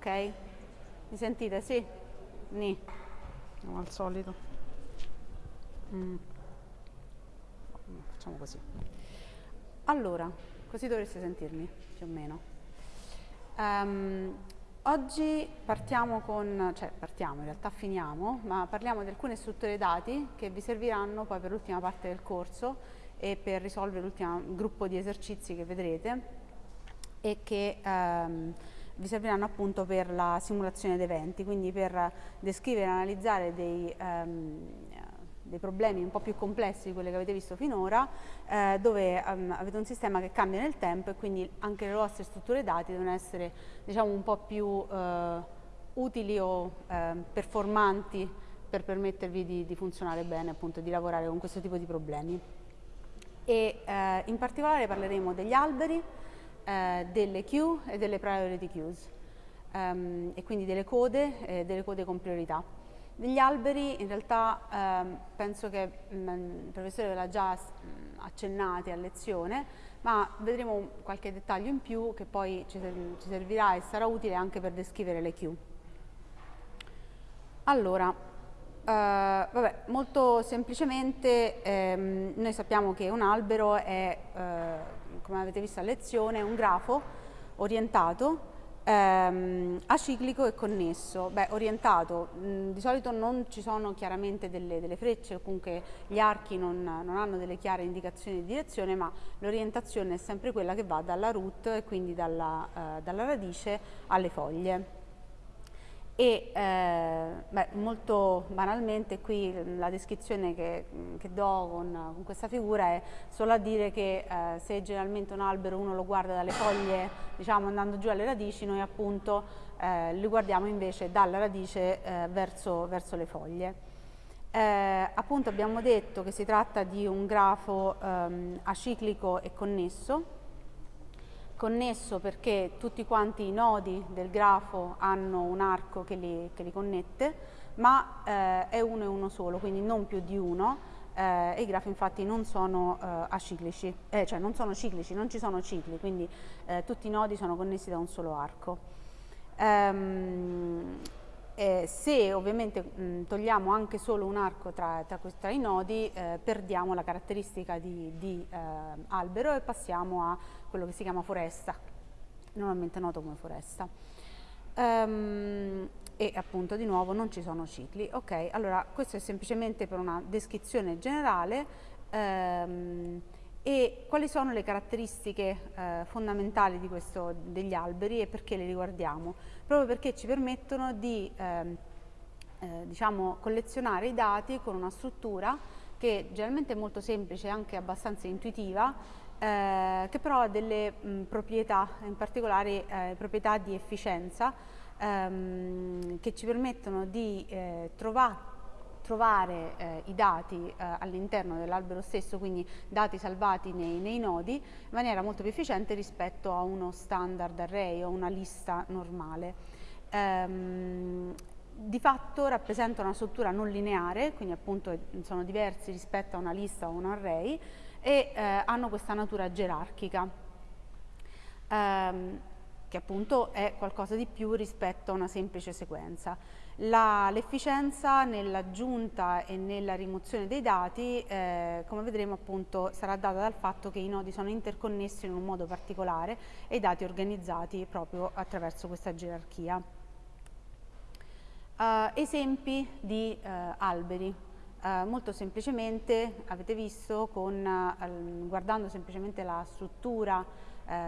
Ok, mi sentite? Sì? Ni. Come al solito. Mm. Facciamo così. Allora, così dovreste sentirmi, più o meno. Um, oggi partiamo con, cioè partiamo, in realtà finiamo, ma parliamo di alcune strutture dati che vi serviranno poi per l'ultima parte del corso e per risolvere l'ultimo gruppo di esercizi che vedrete e che um, vi serviranno appunto per la simulazione di eventi, quindi per descrivere e analizzare dei, um, dei, problemi un po' più complessi di quelli che avete visto finora, eh, dove um, avete un sistema che cambia nel tempo e quindi anche le vostre strutture dati devono essere diciamo, un po' più uh, utili o uh, performanti per permettervi di, di funzionare bene, appunto, di lavorare con questo tipo di problemi. E uh, in particolare parleremo degli alberi, eh, delle queue e delle priority queues um, e quindi delle code e delle code con priorità. Degli alberi in realtà um, penso che mh, mm, il professore ve l'ha già mh, accennati a lezione, ma vedremo qualche dettaglio in più che poi ci, ci servirà e sarà utile anche per descrivere le queue. Allora, uh, vabbè, molto semplicemente ehm, noi sappiamo che un albero è uh, come avete visto a lezione, un grafo orientato ehm, aciclico e connesso. Beh, orientato, mh, di solito non ci sono chiaramente delle, delle frecce, comunque gli archi non, non, hanno delle chiare indicazioni di direzione, ma l'orientazione è sempre quella che va dalla root e quindi dalla, eh, dalla radice alle foglie e eh, beh, molto banalmente qui la descrizione che, che do con, con, questa figura è solo a dire che eh, se generalmente un albero uno lo guarda dalle foglie diciamo andando giù alle radici noi appunto eh, li guardiamo invece dalla radice eh, verso, verso, le foglie. Eh, appunto abbiamo detto che si tratta di un grafo ehm, aciclico e connesso connesso perché tutti quanti i nodi del grafo hanno un arco che li, che li connette, ma eh, è uno e uno solo, quindi non più di uno, eh, e i grafi infatti non sono eh, aciclici, eh, cioè non sono ciclici, non ci sono cicli, quindi eh, tutti i nodi sono connessi da un solo arco. Um, eh, se ovviamente mh, togliamo anche solo un arco tra, tra, tra i nodi, eh, perdiamo la caratteristica di, di eh, albero e passiamo a quello che si chiama foresta, normalmente noto come foresta. Um, e appunto di nuovo non ci sono cicli. Ok, allora questo è semplicemente per una descrizione generale. Um, e quali sono le caratteristiche eh, fondamentali questo, degli alberi e perché le riguardiamo? Proprio perché ci permettono di eh, eh, diciamo, collezionare i dati con una struttura che generalmente è molto semplice e anche abbastanza intuitiva, eh, che però ha delle mh, proprietà, in particolare eh, proprietà di efficienza, ehm, che ci permettono di eh, trovare trovare eh, i dati eh, all'interno dell'albero stesso, quindi dati salvati nei, nei, nodi, in maniera molto più efficiente rispetto a uno standard array o una lista normale. Ehm, di fatto rappresenta una struttura non lineare, quindi appunto sono diversi rispetto a una lista o un array e eh, hanno questa natura gerarchica. Ehm, che appunto è qualcosa di più rispetto a una semplice sequenza. L'efficienza nell'aggiunta e nella rimozione dei dati, eh, come vedremo appunto, sarà data dal fatto che i nodi sono interconnessi in un modo particolare e i dati organizzati proprio attraverso questa gerarchia. Uh, esempi di uh, alberi. Uh, molto semplicemente avete visto con, guardando semplicemente la struttura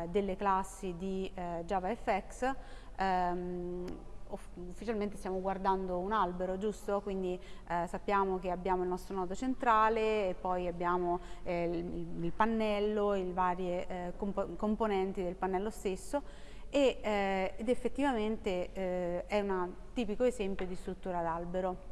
delle classi di JavaFX um, ufficialmente stiamo guardando un albero, giusto? Quindi eh, sappiamo che abbiamo il nostro nodo centrale e poi abbiamo eh, il, il, pannello, i vari eh, comp componenti del pannello stesso e, eh, ed effettivamente eh, è un tipico esempio di struttura d'albero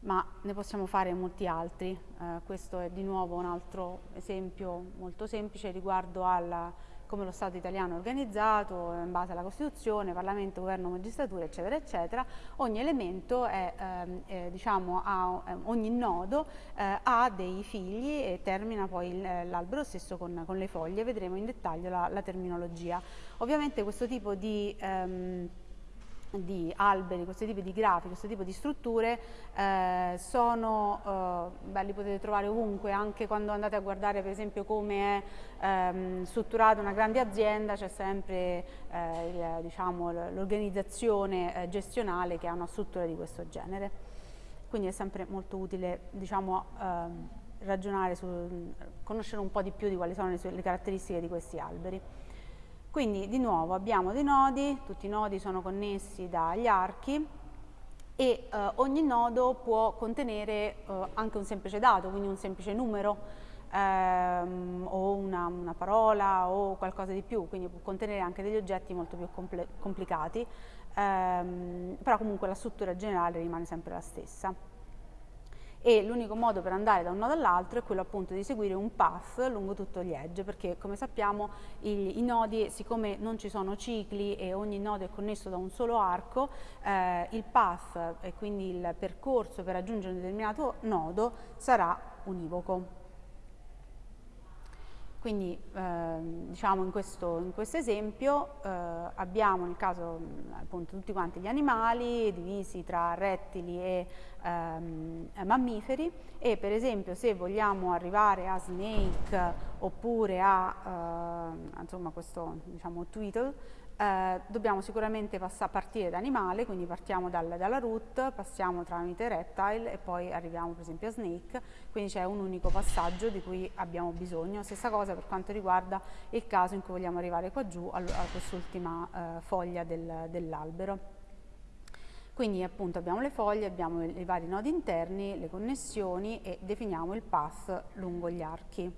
ma ne possiamo fare molti altri. Eh, questo è di nuovo un altro esempio molto semplice riguardo alla come lo Stato italiano è organizzato in base alla Costituzione, Parlamento, Governo, Magistratura, eccetera, eccetera, ogni elemento è, ehm, eh, diciamo, ha, eh, ogni nodo eh, ha dei figli e termina poi l'albero stesso con, con, le foglie, vedremo in dettaglio la, la terminologia. Ovviamente questo tipo di ehm, di alberi, questo tipo di grafi, questo tipo di strutture eh, sono, eh, beh, li potete trovare ovunque, anche quando andate a guardare per esempio come è ehm, strutturata una grande azienda, c'è sempre eh, diciamo, l'organizzazione eh, gestionale che ha una struttura di questo genere. Quindi è sempre molto utile diciamo, ehm, ragionare su, conoscere un po' di più di quali sono le, le caratteristiche di questi alberi. Quindi di nuovo abbiamo dei nodi, tutti i nodi sono connessi dagli archi e eh, ogni nodo può contenere eh, anche un semplice dato, quindi un semplice numero ehm, o una, una, parola o qualcosa di più, quindi può contenere anche degli oggetti molto più complicati, ehm, però comunque la struttura generale rimane sempre la stessa e l'unico modo per andare da un nodo all'altro è quello appunto di seguire un path lungo tutto gli edge perché come sappiamo i, i nodi siccome non ci sono cicli e ogni nodo è connesso da un solo arco eh, il path e quindi il percorso per raggiungere un determinato nodo sarà univoco. Quindi eh, diciamo in questo, in questo esempio eh, abbiamo nel caso appunto tutti quanti gli animali divisi tra rettili e ehm, mammiferi e per esempio se vogliamo arrivare a snake oppure a eh, insomma questo diciamo tweetle eh, dobbiamo sicuramente partire da animale, quindi partiamo dal, dalla root, passiamo tramite reptile e poi arriviamo per esempio a snake, quindi c'è un unico passaggio di cui abbiamo bisogno. Stessa cosa per quanto riguarda il caso in cui vogliamo arrivare qua giù a, a quest'ultima eh, foglia del, dell'albero. Quindi appunto abbiamo le foglie, abbiamo i vari nodi interni, le connessioni e definiamo il path lungo gli archi.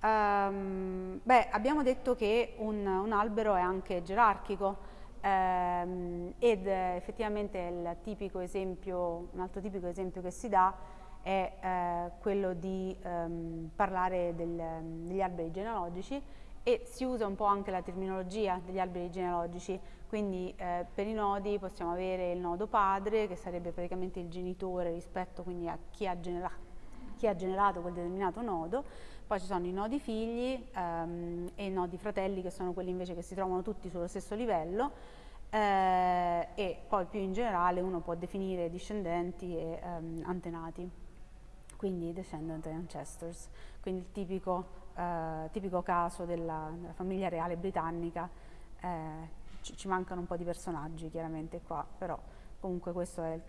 Um, beh, abbiamo detto che un, un albero è anche gerarchico um, ed effettivamente il tipico esempio, un altro tipico esempio che si dà è uh, quello di um, parlare del, degli alberi genealogici e si usa un po' anche la terminologia degli alberi genealogici, quindi eh, per i nodi possiamo avere il nodo padre che sarebbe praticamente il genitore rispetto quindi a chi ha, chi ha generato quel determinato nodo, poi ci sono i nodi figli ehm, e i nodi fratelli che sono quelli invece che si trovano tutti sullo stesso livello. Eh, e poi più in generale uno può definire discendenti e ehm, antenati, quindi descendant e ancestors, quindi il tipico, eh, tipico caso della, della, famiglia reale britannica, eh, ci, ci, mancano un po' di personaggi chiaramente qua, però comunque questo è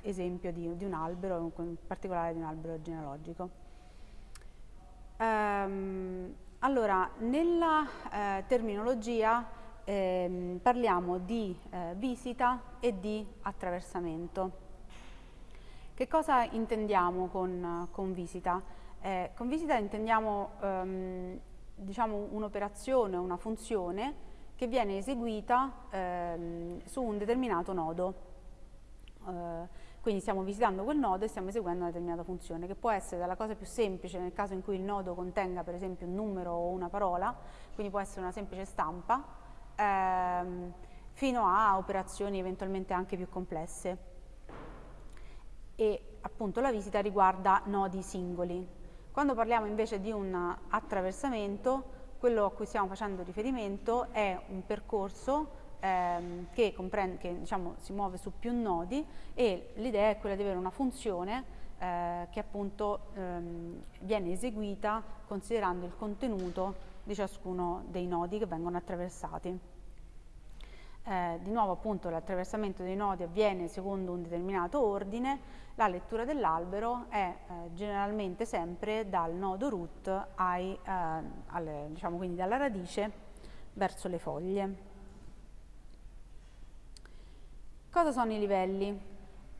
l'esempio di, di un albero, in particolare di un albero genealogico. Um, allora, nella eh, terminologia eh, parliamo di eh, visita e di attraversamento. Che cosa intendiamo con, con visita? Eh, con visita intendiamo um, diciamo un'operazione, una funzione che viene eseguita ehm, su un determinato nodo. Uh, quindi stiamo visitando quel nodo e stiamo eseguendo una determinata funzione, che può essere dalla cosa più semplice nel caso in cui il nodo contenga per esempio un numero o una parola, quindi può essere una semplice stampa, ehm, fino a operazioni eventualmente anche più complesse. E appunto la visita riguarda nodi singoli. Quando parliamo invece di un attraversamento, quello a cui stiamo facendo riferimento è un percorso ehm, che, che diciamo, si muove su più nodi e l'idea è quella di avere una funzione eh, che appunto ehm, viene eseguita considerando il contenuto di ciascuno dei nodi che vengono attraversati. Eh, di nuovo appunto l'attraversamento dei nodi avviene secondo un determinato ordine, la lettura dell'albero è eh, generalmente sempre dal nodo root ai, eh, alle, diciamo quindi dalla radice verso le foglie. Cosa sono i livelli?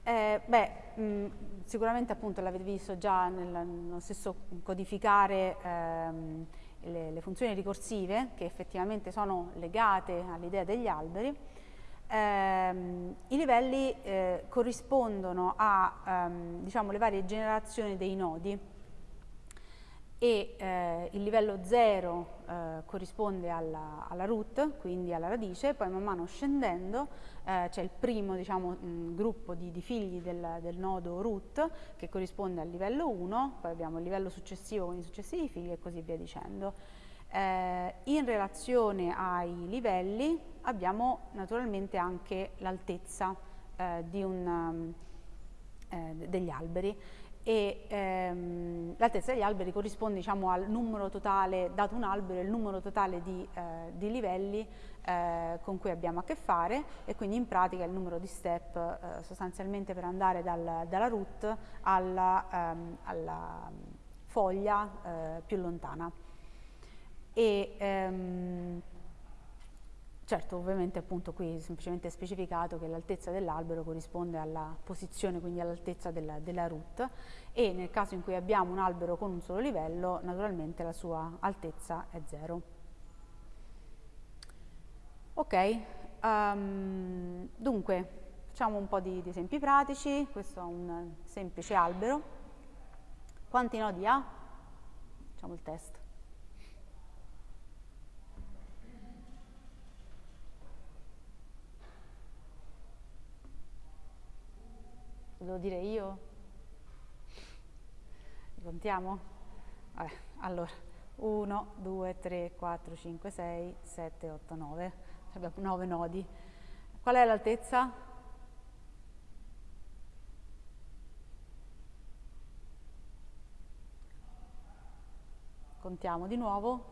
Eh, beh, mh, sicuramente appunto l'avete visto già nel, nello stesso codificare ehm, le, le, funzioni ricorsive che effettivamente sono legate all'idea degli alberi. Eh, I livelli eh, corrispondono a ehm, diciamo, le varie generazioni dei nodi e eh, il livello 0 eh, corrisponde alla, alla, root, quindi alla radice, poi man mano scendendo eh, c'è il primo diciamo, mh, gruppo di, di figli del, del, nodo root che corrisponde al livello 1, poi abbiamo il livello successivo con i successivi figli e così via dicendo. Eh, in relazione ai livelli abbiamo naturalmente anche l'altezza eh, um, degli alberi e ehm, l'altezza degli alberi corrisponde diciamo, al numero totale, dato un albero, il numero totale di, eh, di livelli eh, con cui abbiamo a che fare e quindi in pratica il numero di step eh, sostanzialmente per andare dal, dalla root alla, ehm, alla foglia eh, più lontana. E, ehm, Certo, ovviamente appunto qui è semplicemente specificato che l'altezza dell'albero corrisponde alla posizione, quindi all'altezza della, della root e nel caso in cui abbiamo un albero con un solo livello, naturalmente la sua altezza è zero. Ok, um, dunque facciamo un po' di, di esempi pratici, questo è un semplice albero. Quanti nodi ha? Facciamo il test. Lo devo dire io? Contiamo? Vabbè, allora, 1, 2, 3, 4, 5, 6, 7, 8, 9. Abbiamo 9 nodi. Qual è l'altezza? Contiamo di nuovo.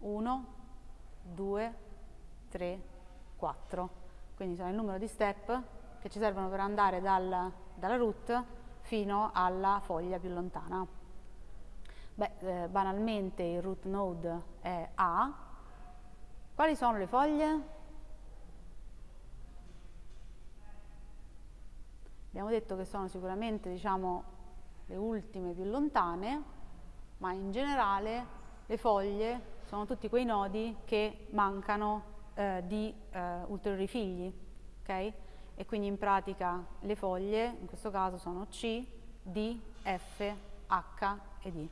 1, 2, 3, 4. Quindi sono il numero di step che ci servono per andare dal dalla root fino alla foglia più lontana. Beh, eh, banalmente il root node è A. Quali sono le foglie? Abbiamo detto che sono sicuramente diciamo, le ultime più lontane, ma in generale le foglie sono tutti quei nodi che mancano eh, di eh, ulteriori figli. Okay? e quindi in pratica le foglie in questo caso sono C, D, F, H e D.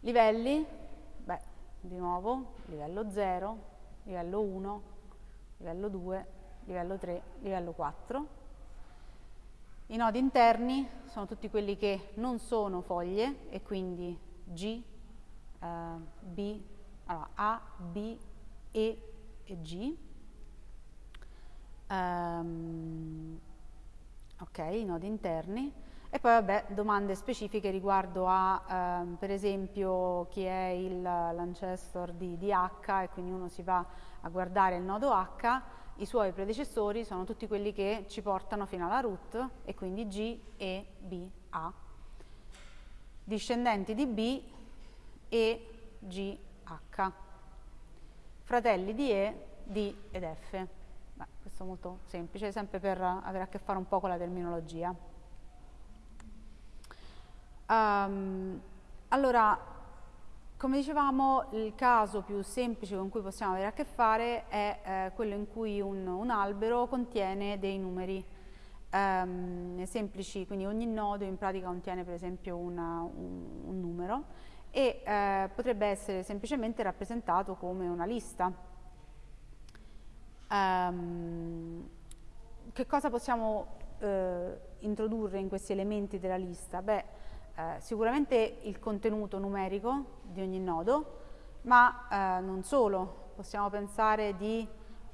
Livelli, beh, di nuovo, livello 0, livello 1, livello 2, livello 3, livello 4. I nodi interni sono tutti quelli che non sono foglie e quindi G, eh, B, allora A, B, E e G. Um, ok, i nodi interni. E poi vabbè domande specifiche riguardo a um, per esempio chi è l'ancestor di, di H e quindi uno si va a guardare il nodo H i suoi predecessori sono tutti quelli che ci portano fino alla root e quindi G, E, B, A. Discendenti di B, E, G, H. Fratelli di E, D ed F questo è molto semplice, sempre per avere a che fare un po' con la terminologia. Um, allora, come dicevamo, il caso più semplice con cui possiamo avere a che fare è eh, quello in cui un, un, albero contiene dei numeri um, semplici, quindi ogni nodo in pratica contiene per esempio una, un, un, numero e eh, potrebbe essere semplicemente rappresentato come una lista Um, che cosa possiamo eh, introdurre in questi elementi della lista? Beh, eh, sicuramente il contenuto numerico di ogni nodo, ma eh, non solo, possiamo pensare di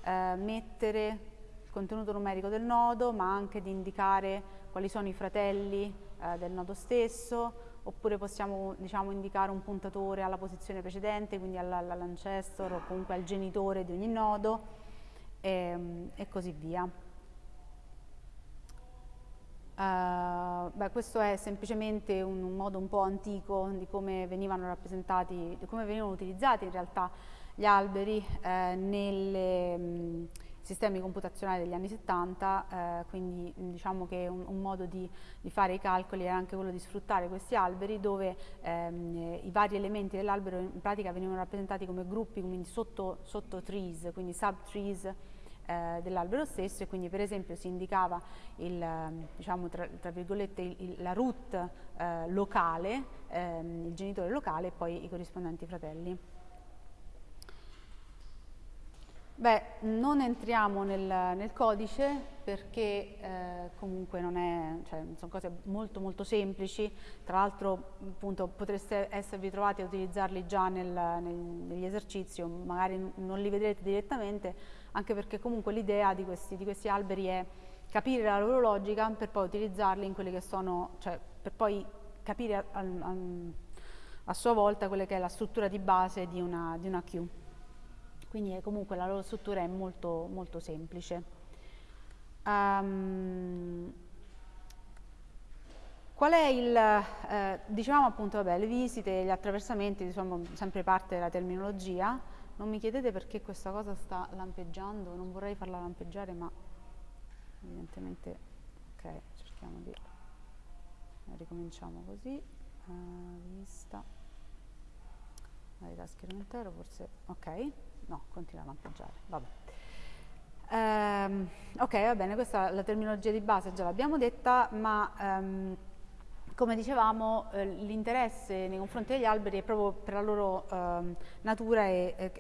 eh, mettere il contenuto numerico del nodo, ma anche di indicare quali sono i fratelli eh, del nodo stesso, oppure possiamo diciamo, indicare un puntatore alla posizione precedente, quindi all'ancestor o comunque al genitore di ogni nodo e, ehm, e così via. Uh, beh, questo è semplicemente un, un, modo un po' antico di come venivano rappresentati, di come venivano utilizzati in realtà gli alberi eh, nei sistemi computazionali degli anni 70, eh, quindi diciamo che un, un modo di, di, fare i calcoli era anche quello di sfruttare questi alberi dove ehm, i vari elementi dell'albero in pratica venivano rappresentati come gruppi, quindi sotto, sotto trees, quindi subtrees, eh, dell'albero stesso e quindi per esempio si indicava il, diciamo, tra, tra il, la root eh, locale, ehm, il genitore locale e poi i corrispondenti fratelli. Beh, non entriamo nel, nel codice perché eh, comunque è, cioè, sono cose molto molto semplici, tra l'altro potreste esservi trovati a utilizzarli già nel, nel, negli esercizi magari non li vedrete direttamente, anche perché comunque l'idea di questi, di questi alberi è capire la loro logica per poi utilizzarli in quelle che sono, cioè per poi capire a, a, a sua volta quella che è la struttura di base di una, di una queue quindi comunque la loro struttura è molto, molto semplice. Um, qual è il, eh, dicevamo appunto, vabbè, le visite, gli attraversamenti sono sempre parte della terminologia, non mi chiedete perché questa cosa sta lampeggiando, non vorrei farla lampeggiare ma evidentemente, ok, cerchiamo di, ricominciamo così, uh, vista, la schermo intero, forse, ok, no, continua a lampeggiare, vabbè. Um, ok, va bene, questa la terminologia di base già l'abbiamo detta, ma um, come dicevamo eh, l'interesse nei confronti degli alberi è proprio per la loro eh, natura e eh,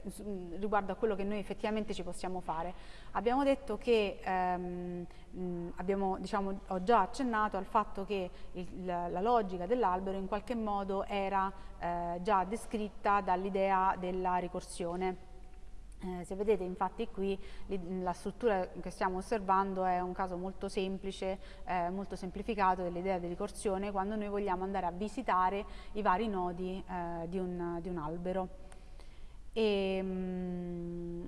riguardo a quello che noi effettivamente ci possiamo fare. Abbiamo detto che, ehm, mh, abbiamo, diciamo, ho già accennato al fatto che il, la, la, logica dell'albero in qualche modo era eh, già descritta dall'idea della ricorsione. Eh, se vedete infatti qui la struttura che stiamo osservando è un caso molto semplice, eh, molto semplificato dell'idea di ricorsione quando noi vogliamo andare a visitare i vari nodi eh, di, un, di, un, albero. E, mh, mm,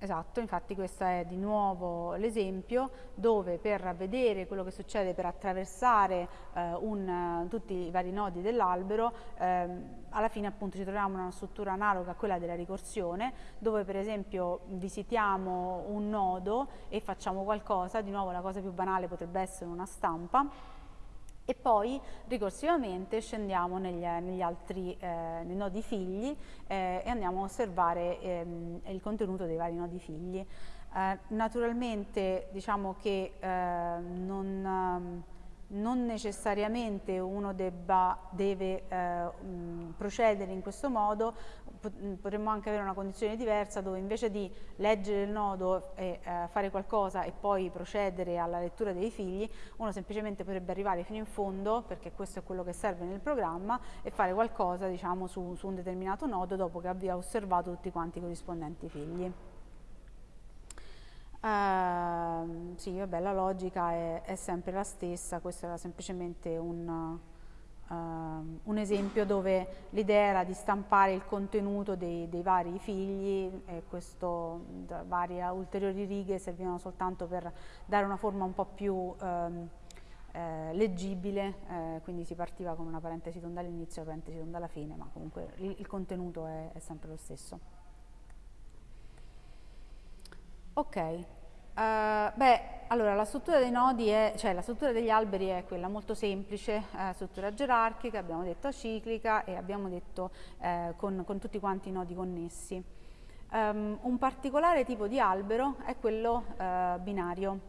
Esatto, infatti questo è di nuovo l'esempio dove per vedere quello che succede, per attraversare eh, un, tutti i vari nodi dell'albero, ehm, alla fine appunto ci troviamo in una struttura analoga a quella della ricorsione, dove per esempio visitiamo un nodo e facciamo qualcosa, di nuovo la cosa più banale potrebbe essere una stampa, e poi ricorsivamente scendiamo negli, negli altri eh, nei nodi figli eh, e andiamo a osservare ehm, il contenuto dei vari nodi figli. Eh, naturalmente diciamo che eh, non non necessariamente uno debba, deve eh, mh, procedere in questo modo, potremmo anche avere una condizione diversa dove invece di leggere il nodo e eh, fare qualcosa e poi procedere alla lettura dei figli, uno semplicemente potrebbe arrivare fino in fondo, perché questo è quello che serve nel programma, e fare qualcosa diciamo, su, su un determinato nodo dopo che abbia osservato tutti quanti i corrispondenti figli. Uh, sì, vabbè, la logica è, è, sempre la stessa, questo era semplicemente un, uh, un esempio dove l'idea era di stampare il contenuto dei, dei vari figli e questo, varie ulteriori righe servivano soltanto per dare una forma un po' più um, eh, leggibile, eh, quindi si partiva con una parentesi tonda all'inizio e una parentesi tonda alla fine, ma comunque il, il contenuto è, è sempre lo stesso. Ok, uh, beh, allora la struttura dei nodi è, cioè la struttura degli alberi è quella molto semplice, eh, struttura gerarchica, abbiamo detto ciclica e abbiamo detto eh, con, con, tutti quanti i nodi connessi. Um, un particolare tipo di albero è quello uh, binario.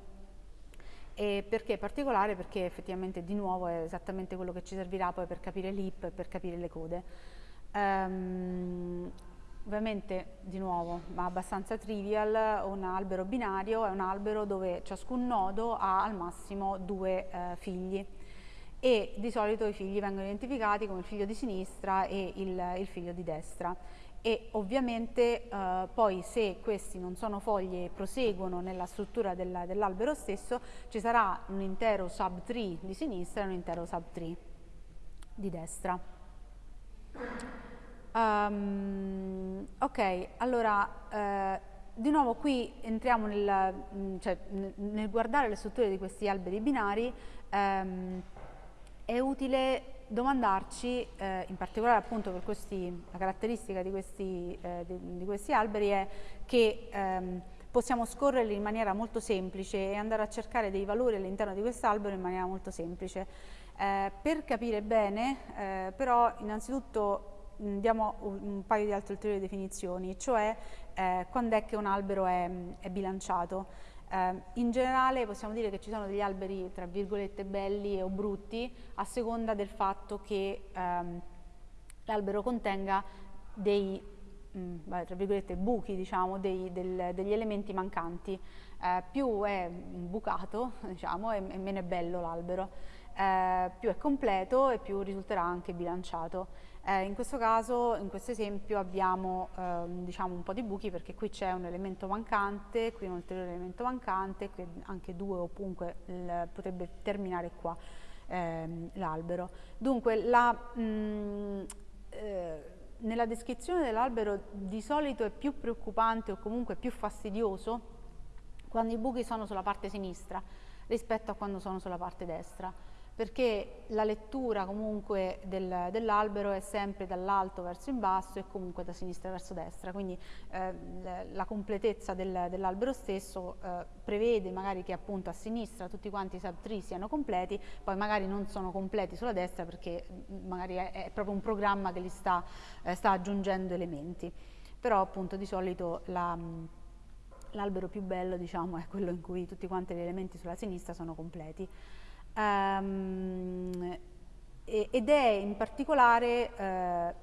E perché particolare? Perché effettivamente di nuovo è esattamente quello che ci servirà poi per capire l'IP per capire le code. Um, Ovviamente, di nuovo, ma abbastanza trivial, un albero binario è un albero dove ciascun nodo ha al massimo due eh, figli e di solito i figli vengono identificati come il figlio di sinistra e il, il figlio di destra e ovviamente eh, poi se questi non sono foglie e proseguono nella struttura del, dell'albero stesso ci sarà un intero subtree di sinistra e un intero subtree di destra. Um, ok, allora eh, di nuovo qui entriamo nel, mm, cioè, nel, guardare le strutture di questi alberi binari, ehm, è utile domandarci, eh, in particolare appunto per questi, la caratteristica di questi, eh, di, di questi, alberi è che ehm, possiamo scorrerli in maniera molto semplice e andare a cercare dei valori all'interno di quest'albero in maniera molto semplice. Eh, per capire bene, eh, però innanzitutto diamo un paio di altre ulteriori definizioni, cioè eh, quando è che un albero è, è bilanciato. Eh, in generale possiamo dire che ci sono degli alberi tra virgolette belli o brutti a seconda del fatto che ehm, l'albero contenga dei mh, mm, tra virgolette buchi, diciamo, dei, del, degli elementi mancanti. Eh, più è bucato, diciamo, e, e meno è bello l'albero. Eh, più è completo e più risulterà anche bilanciato. Eh, in questo caso, in questo esempio, abbiamo eh, diciamo un po' di buchi perché qui c'è un elemento mancante, qui un ulteriore elemento mancante, qui anche due o comunque potrebbe terminare qua ehm, l'albero. Dunque, la, mh, eh, nella descrizione dell'albero di solito è più preoccupante o comunque più fastidioso quando i buchi sono sulla parte sinistra rispetto a quando sono sulla parte destra perché la lettura comunque del, dell'albero è sempre dall'alto verso il basso e comunque da sinistra verso destra, quindi eh, la completezza del, dell'albero stesso eh, prevede magari che appunto a sinistra tutti quanti i subtree siano completi, poi magari non sono completi sulla destra perché mm, magari è, è proprio un programma che li sta, eh, sta aggiungendo elementi, però appunto di solito la mm, l'albero più bello diciamo, è quello in cui tutti quanti gli elementi sulla sinistra sono completi um, ed è in particolare eh,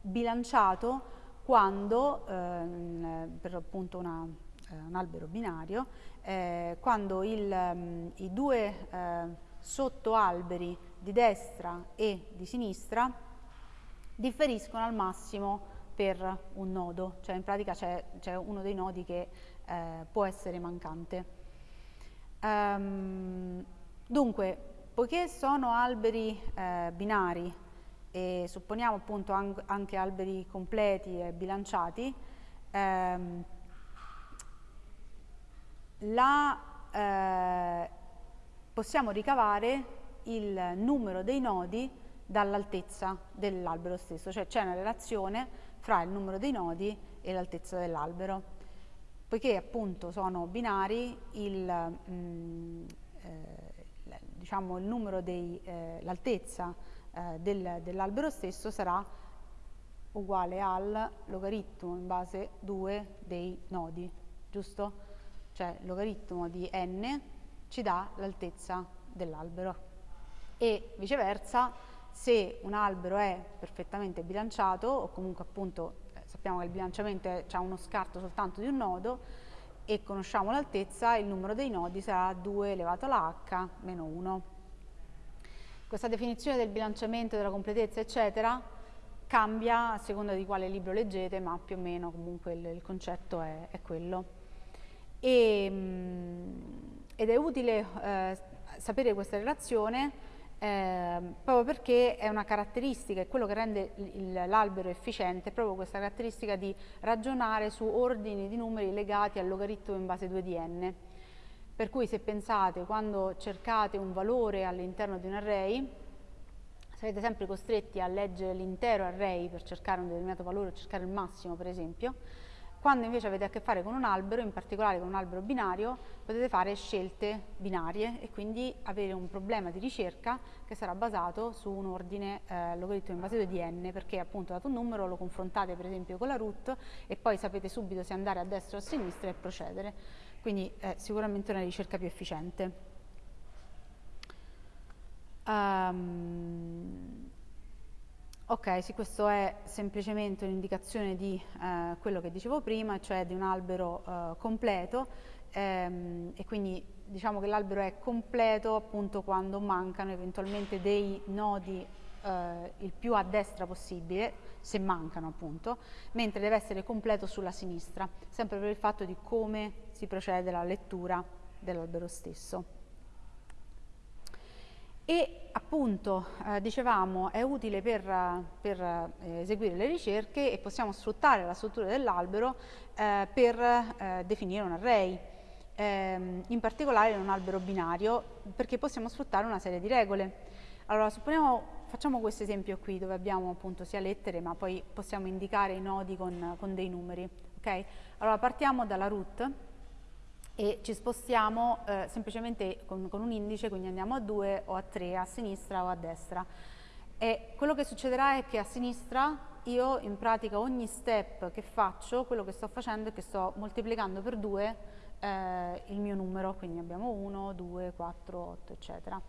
bilanciato quando, eh, per appunto una, eh, un albero binario, eh, quando il, um, i due eh, sottoalberi di destra e di sinistra differiscono al massimo per un nodo, cioè in pratica c'è uno dei nodi che eh, può essere mancante. Um, Dunque, poiché sono alberi eh, binari e supponiamo appunto an anche alberi completi e bilanciati, ehm, la, eh, possiamo ricavare il numero dei nodi dall'altezza dell'albero stesso, cioè c'è una relazione fra il numero dei nodi e l'altezza dell'albero. Poiché appunto sono binari, il, mm, eh, diciamo, eh, l'altezza eh, del, dell'albero stesso sarà uguale al logaritmo in base 2 dei nodi, giusto? Cioè il logaritmo di n ci dà l'altezza dell'albero e viceversa se un albero è perfettamente bilanciato o comunque appunto eh, sappiamo che il bilanciamento ha uno scarto soltanto di un nodo e conosciamo l'altezza, il numero dei nodi sarà 2 elevato alla h meno 1. Questa definizione del bilanciamento, della completezza, eccetera, cambia a seconda di quale libro leggete, ma più o meno comunque il, il concetto è, è quello. E, mm, ed è utile eh, sapere questa relazione eh, proprio perché è una caratteristica, è quello che rende l'albero efficiente, proprio questa caratteristica di ragionare su ordini di numeri legati al logaritmo in base 2 di n. Per cui se pensate, quando cercate un valore all'interno di un array, sarete sempre costretti a leggere l'intero array per cercare un determinato valore, cercare il massimo per esempio, quando invece avete a che fare con un albero, in particolare con un albero binario, potete fare scelte binarie e quindi avere un problema di ricerca che sarà basato su un ordine eh, logaritmo in base 2 di n, perché appunto dato un numero lo confrontate per esempio con la root e poi sapete subito se andare a destra o a sinistra e procedere. Quindi è sicuramente una ricerca più efficiente. Um, Ok, sì, questo è semplicemente un'indicazione di eh, quello che dicevo prima, cioè di un albero eh, completo. Ehm, e quindi diciamo che l'albero è completo appunto quando mancano eventualmente dei nodi eh, il più a destra possibile, se mancano appunto, mentre deve essere completo sulla sinistra, sempre per il fatto di come si procede alla lettura dell'albero stesso e appunto eh, dicevamo è utile per, per eh, eseguire le ricerche e possiamo sfruttare la struttura dell'albero eh, per eh, definire un array, ehm, in particolare in un albero binario perché possiamo sfruttare una serie di regole. Allora supponiamo, facciamo questo esempio qui dove abbiamo appunto sia lettere ma poi possiamo indicare i nodi con, con dei numeri. Okay? Allora partiamo dalla root e ci spostiamo eh, semplicemente con, con, un indice, quindi andiamo a 2 o a 3, a sinistra o a destra. E quello che succederà è che a sinistra io in pratica ogni step che faccio, quello che sto facendo è che sto moltiplicando per 2 eh, il mio numero, quindi abbiamo 1, 2, 4, 8, eccetera.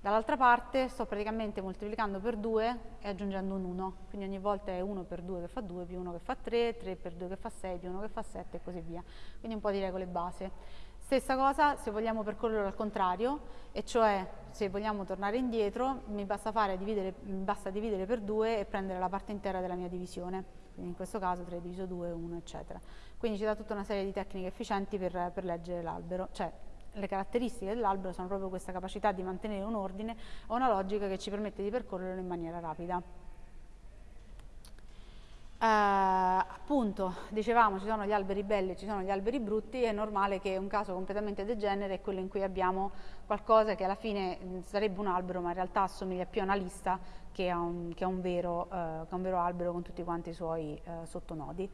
Dall'altra parte sto praticamente moltiplicando per 2 e aggiungendo un 1, quindi ogni volta è 1 per 2 che fa 2, più 1 che fa 3, 3 per 2 che fa 6, più 1 che fa 7 e così via. Quindi un po' di regole base. Stessa cosa se vogliamo percorrerlo al contrario, e cioè se vogliamo tornare indietro mi basta, dividere, mi basta dividere per 2 e prendere la parte intera della mia divisione, quindi in questo caso 3 diviso 2, 1 eccetera. Quindi ci dà tutta una serie di tecniche efficienti per, per leggere l'albero, cioè le caratteristiche dell'albero sono proprio questa capacità di mantenere un ordine o una logica che ci permette di percorrerlo in maniera rapida. Uh, appunto, dicevamo, ci sono gli alberi belli e ci sono gli alberi brutti, è normale che un caso completamente degenere è quello in cui abbiamo qualcosa che alla fine mh, sarebbe un albero, ma in realtà assomiglia più a una lista che a un, che a un, vero, uh, che a un vero, albero con tutti quanti i suoi uh, sottonodi.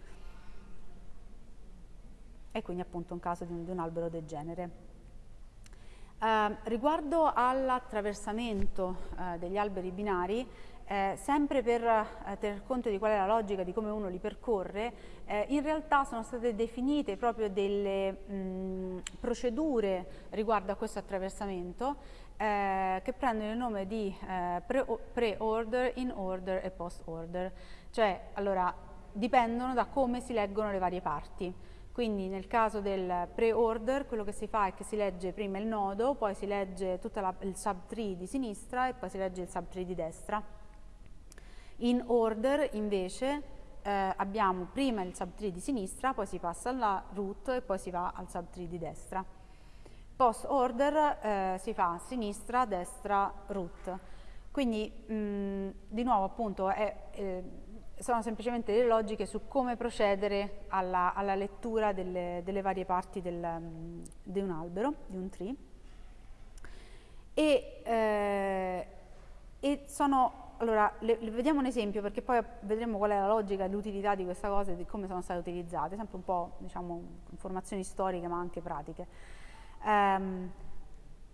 E quindi appunto un caso di un, di un albero degenere. Eh, riguardo all'attraversamento eh, degli alberi binari, eh, sempre per eh, tener conto di qual è la logica di come uno li percorre, eh, in realtà sono state definite proprio delle mh, procedure riguardo a questo attraversamento eh, che prendono il nome di pre-order, in-order e post-order, cioè allora dipendono da come si leggono le varie parti. Quindi nel caso del pre-order quello che si fa è che si legge prima il nodo, poi si legge tutto il subtree di sinistra e poi si legge il subtree di destra. In order invece eh, abbiamo prima il subtree di sinistra, poi si passa alla root e poi si va al subtree di destra. Post order eh, si fa sinistra, destra, root. Quindi mh, di nuovo appunto è, eh, sono semplicemente delle logiche su come procedere alla, alla lettura delle, delle, varie parti del, di un albero, di un tree. E, eh, e sono, allora, le, le vediamo un esempio perché poi vedremo qual è la logica e l'utilità di questa cosa e di come sono state utilizzate, sempre un po' diciamo informazioni storiche ma anche pratiche. Um,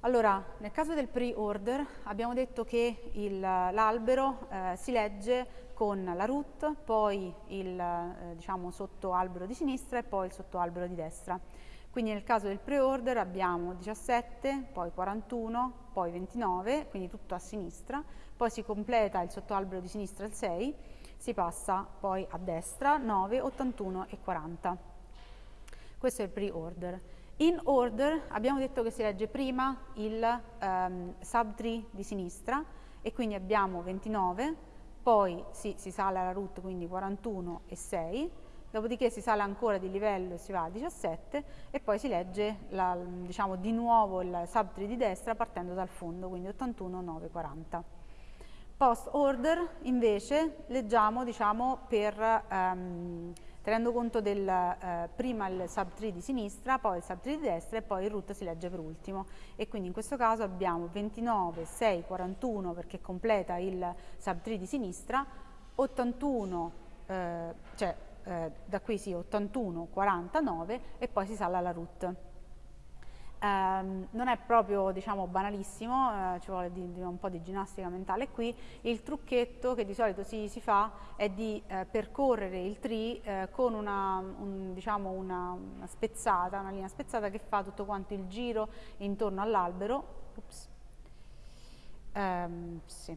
allora, nel caso del pre-order abbiamo detto che l'albero eh, si legge con la root, poi il eh, diciamo, sottoalbero di sinistra e poi il sottoalbero di destra. Quindi nel caso del pre-order abbiamo 17, poi 41, poi 29, quindi tutto a sinistra, poi si completa il sottoalbero di sinistra il 6, si passa poi a destra 9, 81 e 40. Questo è il pre-order. In order abbiamo detto che si legge prima il um, subtree di sinistra e quindi abbiamo 29, poi si, si sale alla root quindi 41 e 6, dopodiché si sale ancora di livello e si va a 17 e poi si legge la, diciamo, di nuovo il subtree di destra partendo dal fondo, quindi 81, 9, 40. Post order invece leggiamo diciamo, per... Um, tenendo conto del eh, prima il subtree di sinistra, poi il subtree di destra e poi il root si legge per ultimo e quindi in questo caso abbiamo 29, 6, 41 perché completa il subtree di sinistra, 81, eh, cioè eh, da qui sì 81, 49 e poi si sale alla root. Um, non è proprio diciamo banalissimo, eh, ci vuole di, di un po' di ginnastica mentale qui, il trucchetto che di solito si, si fa è di eh, percorrere il tree eh, con una, un, diciamo una, una, spezzata, una linea spezzata che fa tutto quanto il giro intorno all'albero, um, sì.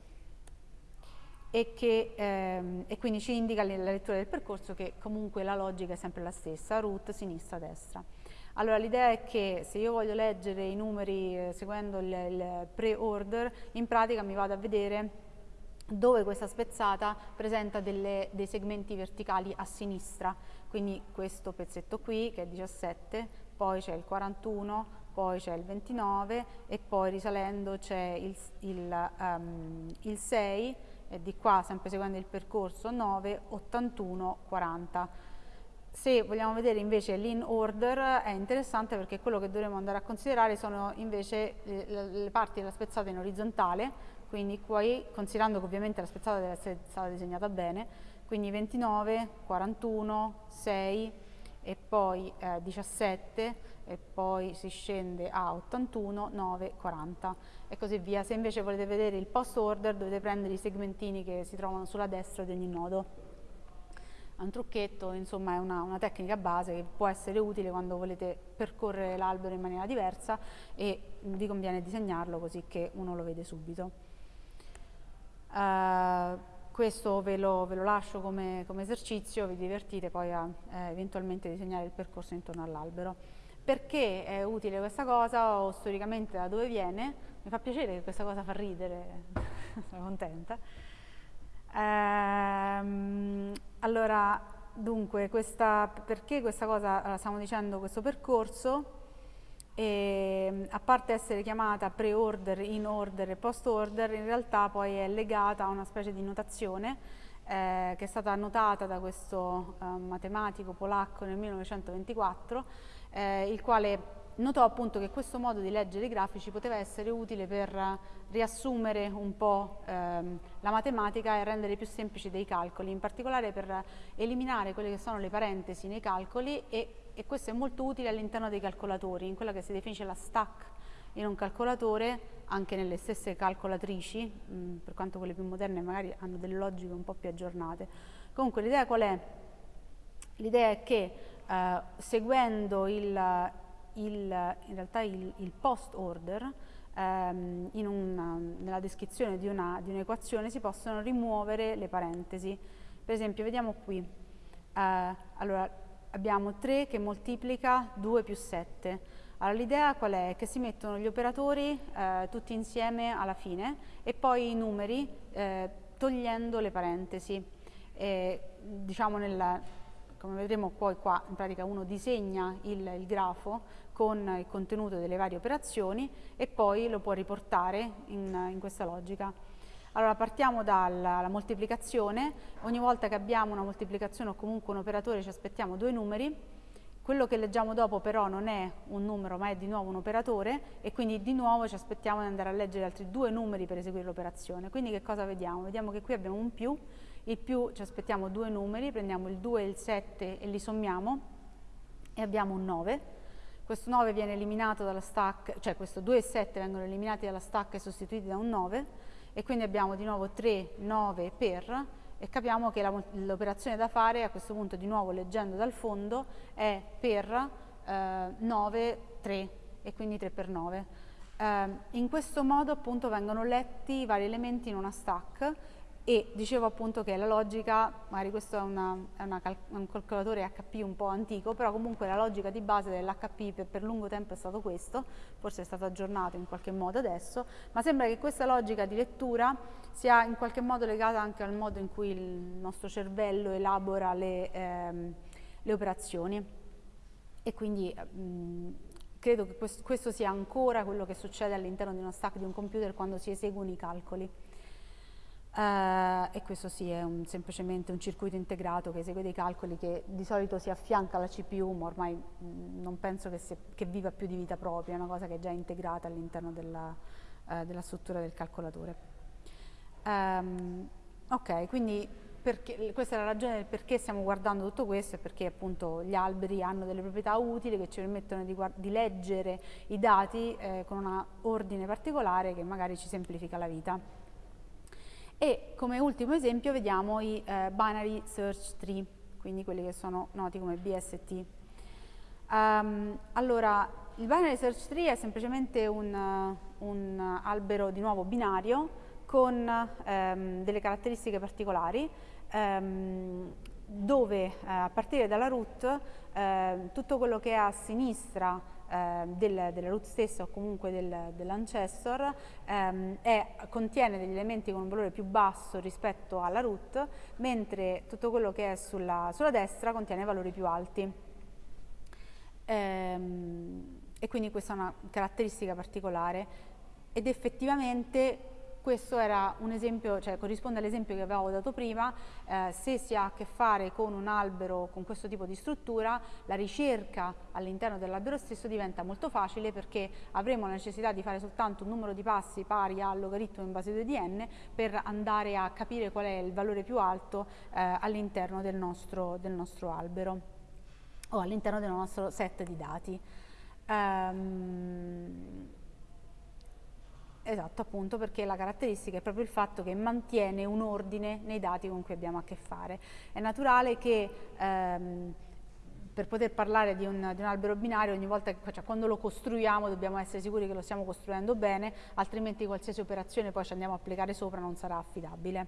E, che, ehm, e quindi ci indica nella lettura del percorso che comunque la logica è sempre la stessa, root, sinistra, destra. Allora l'idea è che se io voglio leggere i numeri eh, seguendo il, il pre-order, in pratica mi vado a vedere dove questa spezzata presenta delle, dei segmenti verticali a sinistra, quindi questo pezzetto qui che è 17, poi c'è il 41, poi c'è il 29 e poi risalendo c'è il, il, um, il 6 e di qua sempre seguendo il percorso 9, 81, 40. Se vogliamo vedere invece l'in order è interessante perché quello che dovremo andare a considerare sono invece le, le parti della spezzata in orizzontale, quindi qui considerando che ovviamente la spezzata deve essere stata disegnata bene, quindi 29, 41, 6 e poi eh, 17 e poi si scende a 81, 9, 40 e così via. Se invece volete vedere il post order dovete prendere i segmentini che si trovano sulla destra di ogni nodo. un trucchetto, insomma è una, una, tecnica base che può essere utile quando volete percorrere l'albero in maniera diversa e vi conviene disegnarlo così che uno lo vede subito. Uh, questo ve lo, ve lo lascio come, come, esercizio, vi divertite poi a eh, eventualmente disegnare il percorso intorno all'albero. Perché è utile questa cosa o storicamente da dove viene? Mi fa piacere che questa cosa fa ridere, sono contenta. Ehm, allora, dunque, questa, perché questa cosa, stiamo dicendo questo percorso, e, ehm, a parte essere chiamata pre-order, in-order e post-order, in realtà poi è legata a una specie di notazione eh, che è stata annotata da questo eh, matematico polacco nel 1924, eh, il quale notò appunto che questo modo di leggere i grafici poteva essere utile per riassumere un po' ehm, la matematica e rendere più semplici dei calcoli, in particolare per eliminare quelle che sono le parentesi nei calcoli e, e questo è molto utile all'interno dei calcolatori, in quella che si definisce la stack in un calcolatore, anche nelle stesse calcolatrici, mh, per quanto quelle più moderne magari hanno delle logiche un po' più aggiornate. Comunque l'idea qual è? L'idea è che eh, seguendo il, il, il, il post order ehm, una, nella descrizione di, un'equazione si possono rimuovere le parentesi. Per esempio, vediamo qui, eh, allora, abbiamo 3 che moltiplica 2 più 7. Allora, l'idea qual è? Che si mettono gli operatori eh, tutti insieme alla fine e poi i numeri eh, togliendo le parentesi. E, diciamo nella, come vedremo poi qua in pratica uno disegna il, il, grafo con il contenuto delle varie operazioni e poi lo può riportare in, in questa logica. Allora partiamo dalla moltiplicazione, ogni volta che abbiamo una moltiplicazione o comunque un operatore ci aspettiamo due numeri, quello che leggiamo dopo però non è un numero ma è di nuovo un operatore e quindi di nuovo ci aspettiamo di andare a leggere altri due numeri per eseguire l'operazione. Quindi che cosa vediamo? Vediamo che qui abbiamo un più il più ci aspettiamo due numeri, prendiamo il 2 e il 7 e li sommiamo e abbiamo un 9. Questo 9 viene eliminato dalla stack, cioè questo 2 e 7 vengono eliminati dalla stack e sostituiti da un 9 e quindi abbiamo di nuovo 3, 9 per e capiamo che l'operazione da fare a questo punto di nuovo leggendo dal fondo è per eh, 9, 3 e quindi 3 per 9. Eh, in questo modo appunto vengono letti i vari elementi in una stack e dicevo appunto che la logica, magari questo è, una, è una un calcolatore HP un po' antico, però comunque la logica di base dell'HP per, per, lungo tempo è stato questo, forse è stato aggiornato in qualche modo adesso, ma sembra che questa logica di lettura sia in qualche modo legata anche al modo in cui il nostro cervello elabora le, ehm, le operazioni e quindi mh, credo che questo sia ancora quello che succede all'interno di uno stack di un computer quando si eseguono i calcoli. Uh, e questo sì è un, semplicemente un circuito integrato che esegue dei calcoli che di solito si affianca alla CPU ma ormai mh, mm, non penso che, si, che, viva più di vita propria, è una cosa che è già integrata all'interno della, uh, della, struttura del calcolatore. Um, ok, quindi perché, questa è la ragione del perché stiamo guardando tutto questo, è perché appunto gli alberi hanno delle proprietà utili che ci permettono di, di leggere i dati eh, con un ordine particolare che magari ci semplifica la vita. E come ultimo esempio vediamo i eh, binary search tree, quindi quelli che sono noti come BST. Um, ehm, allora, il binary search tree è semplicemente un, un albero di nuovo binario con um, delle caratteristiche particolari um, dove eh, a partire dalla root eh, tutto quello che è a sinistra eh, del, della root stessa o comunque del, dell'ancestor ehm, contiene degli elementi con un valore più basso rispetto alla root, mentre tutto quello che è sulla, sulla destra contiene valori più alti. Ehm, e quindi questa è una caratteristica particolare ed effettivamente questo esempio, cioè corrisponde all'esempio che avevo dato prima, eh, se si ha a che fare con un albero con questo tipo di struttura, la ricerca all'interno dell'albero stesso diventa molto facile perché avremo la necessità di fare soltanto un numero di passi pari al logaritmo in base 2 di n per andare a capire qual è il valore più alto eh, all'interno del del nostro albero o all'interno del nostro set di dati. Um, Esatto, appunto perché la caratteristica è proprio il fatto che mantiene un ordine nei dati con cui abbiamo a che fare. È naturale che ehm, per poter parlare di un, di un, albero binario ogni volta che cioè, quando lo costruiamo dobbiamo essere sicuri che lo stiamo costruendo bene, altrimenti qualsiasi operazione poi ci andiamo a applicare sopra non sarà affidabile.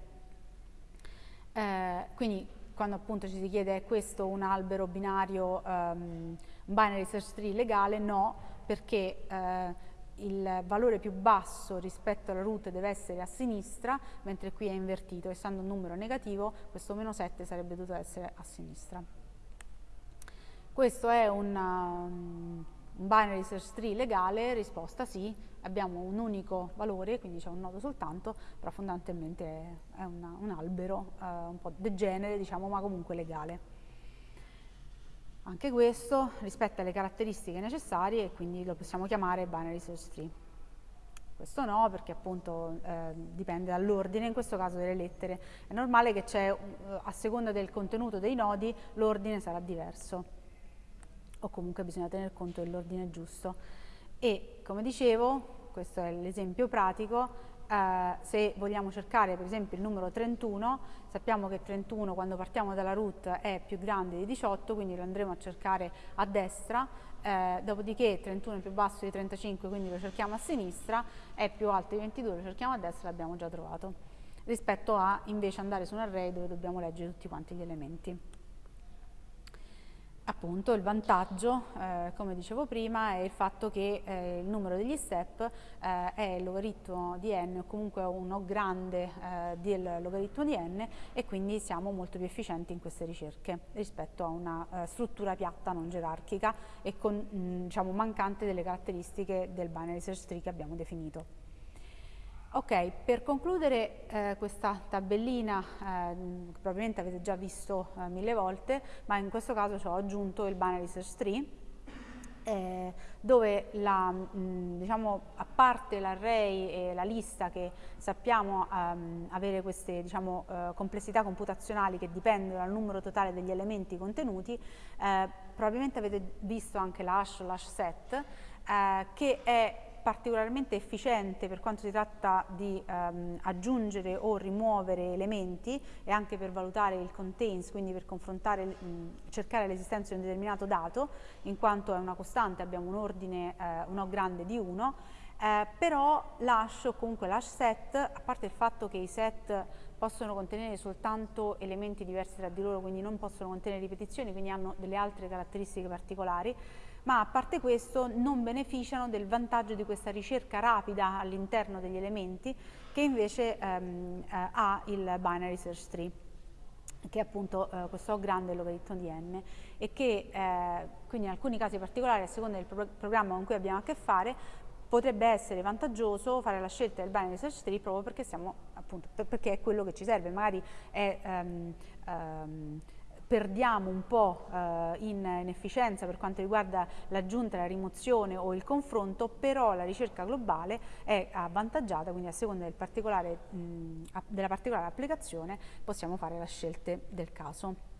Eh, quindi quando appunto ci si chiede è questo un albero binario, um, binary search tree legale? No, perché eh, il valore più basso rispetto alla root deve essere a sinistra, mentre qui è invertito, essendo un numero negativo, questo meno 7 sarebbe dovuto essere a sinistra. Questo è un, um, un binary search tree legale, risposta sì, abbiamo un unico valore, quindi c'è un nodo soltanto, però fondamentalmente è una, un albero eh, un po' degenere, diciamo, ma comunque legale. Anche questo rispetta le caratteristiche necessarie e quindi lo possiamo chiamare binary search tree. Questo no, perché appunto eh, dipende dall'ordine, in questo caso delle lettere. È normale che c'è, a seconda del contenuto dei nodi, l'ordine sarà diverso. O comunque bisogna tener conto dell'ordine giusto. E, come dicevo, questo è l'esempio pratico, eh, se vogliamo cercare per esempio il numero 31, sappiamo che 31 quando partiamo dalla root è più grande di 18, quindi lo andremo a cercare a destra, eh, dopodiché 31 è più basso di 35, quindi lo cerchiamo a sinistra, è più alto di 22, lo cerchiamo a destra, l'abbiamo già trovato, rispetto a invece andare su un array dove dobbiamo leggere tutti quanti gli elementi. Appunto il vantaggio, eh, come dicevo prima, è il fatto che eh, il numero degli step eh, è il logaritmo di n o comunque uno grande eh, del logaritmo di n e quindi siamo molto più efficienti in queste ricerche rispetto a una eh, struttura piatta non gerarchica e con, mh, diciamo, mancante delle caratteristiche del binary search tree che abbiamo definito. Ok, per concludere eh, questa tabellina, eh, probabilmente avete già visto eh, mille volte, ma in questo caso ci ho aggiunto il binary search tree, eh, dove la, mh, diciamo, a parte l'array e la lista che sappiamo um, avere queste diciamo, uh, complessità computazionali che dipendono dal numero totale degli elementi contenuti, eh, probabilmente avete visto anche l'hash o l'hash set, che è particolarmente efficiente per quanto si tratta di ehm, aggiungere o rimuovere elementi e anche per valutare il contains, quindi per confrontare, mh, cercare l'esistenza di un determinato dato, in quanto è una costante, abbiamo un ordine, eh, un O grande di 1, eh, però l'hash o comunque l'hash set, a parte il fatto che i set possono contenere soltanto elementi diversi tra di loro, quindi non possono contenere ripetizioni, quindi hanno delle altre caratteristiche particolari, ma a parte questo non beneficiano del vantaggio di questa ricerca rapida all'interno degli elementi che invece ehm, eh, ha il binary search tree che è appunto eh, questo grande logaritmo di n e che eh, quindi in alcuni casi particolari a seconda del pro programma con cui abbiamo a che fare potrebbe essere vantaggioso fare la scelta del binary search tree proprio perché, siamo, appunto, perché è quello che ci serve, magari è um, um, perdiamo un po' eh, in, in, efficienza per quanto riguarda l'aggiunta, la rimozione o il confronto, però la ricerca globale è avvantaggiata, quindi a seconda del particolare, mh, della particolare applicazione possiamo fare le scelte del caso.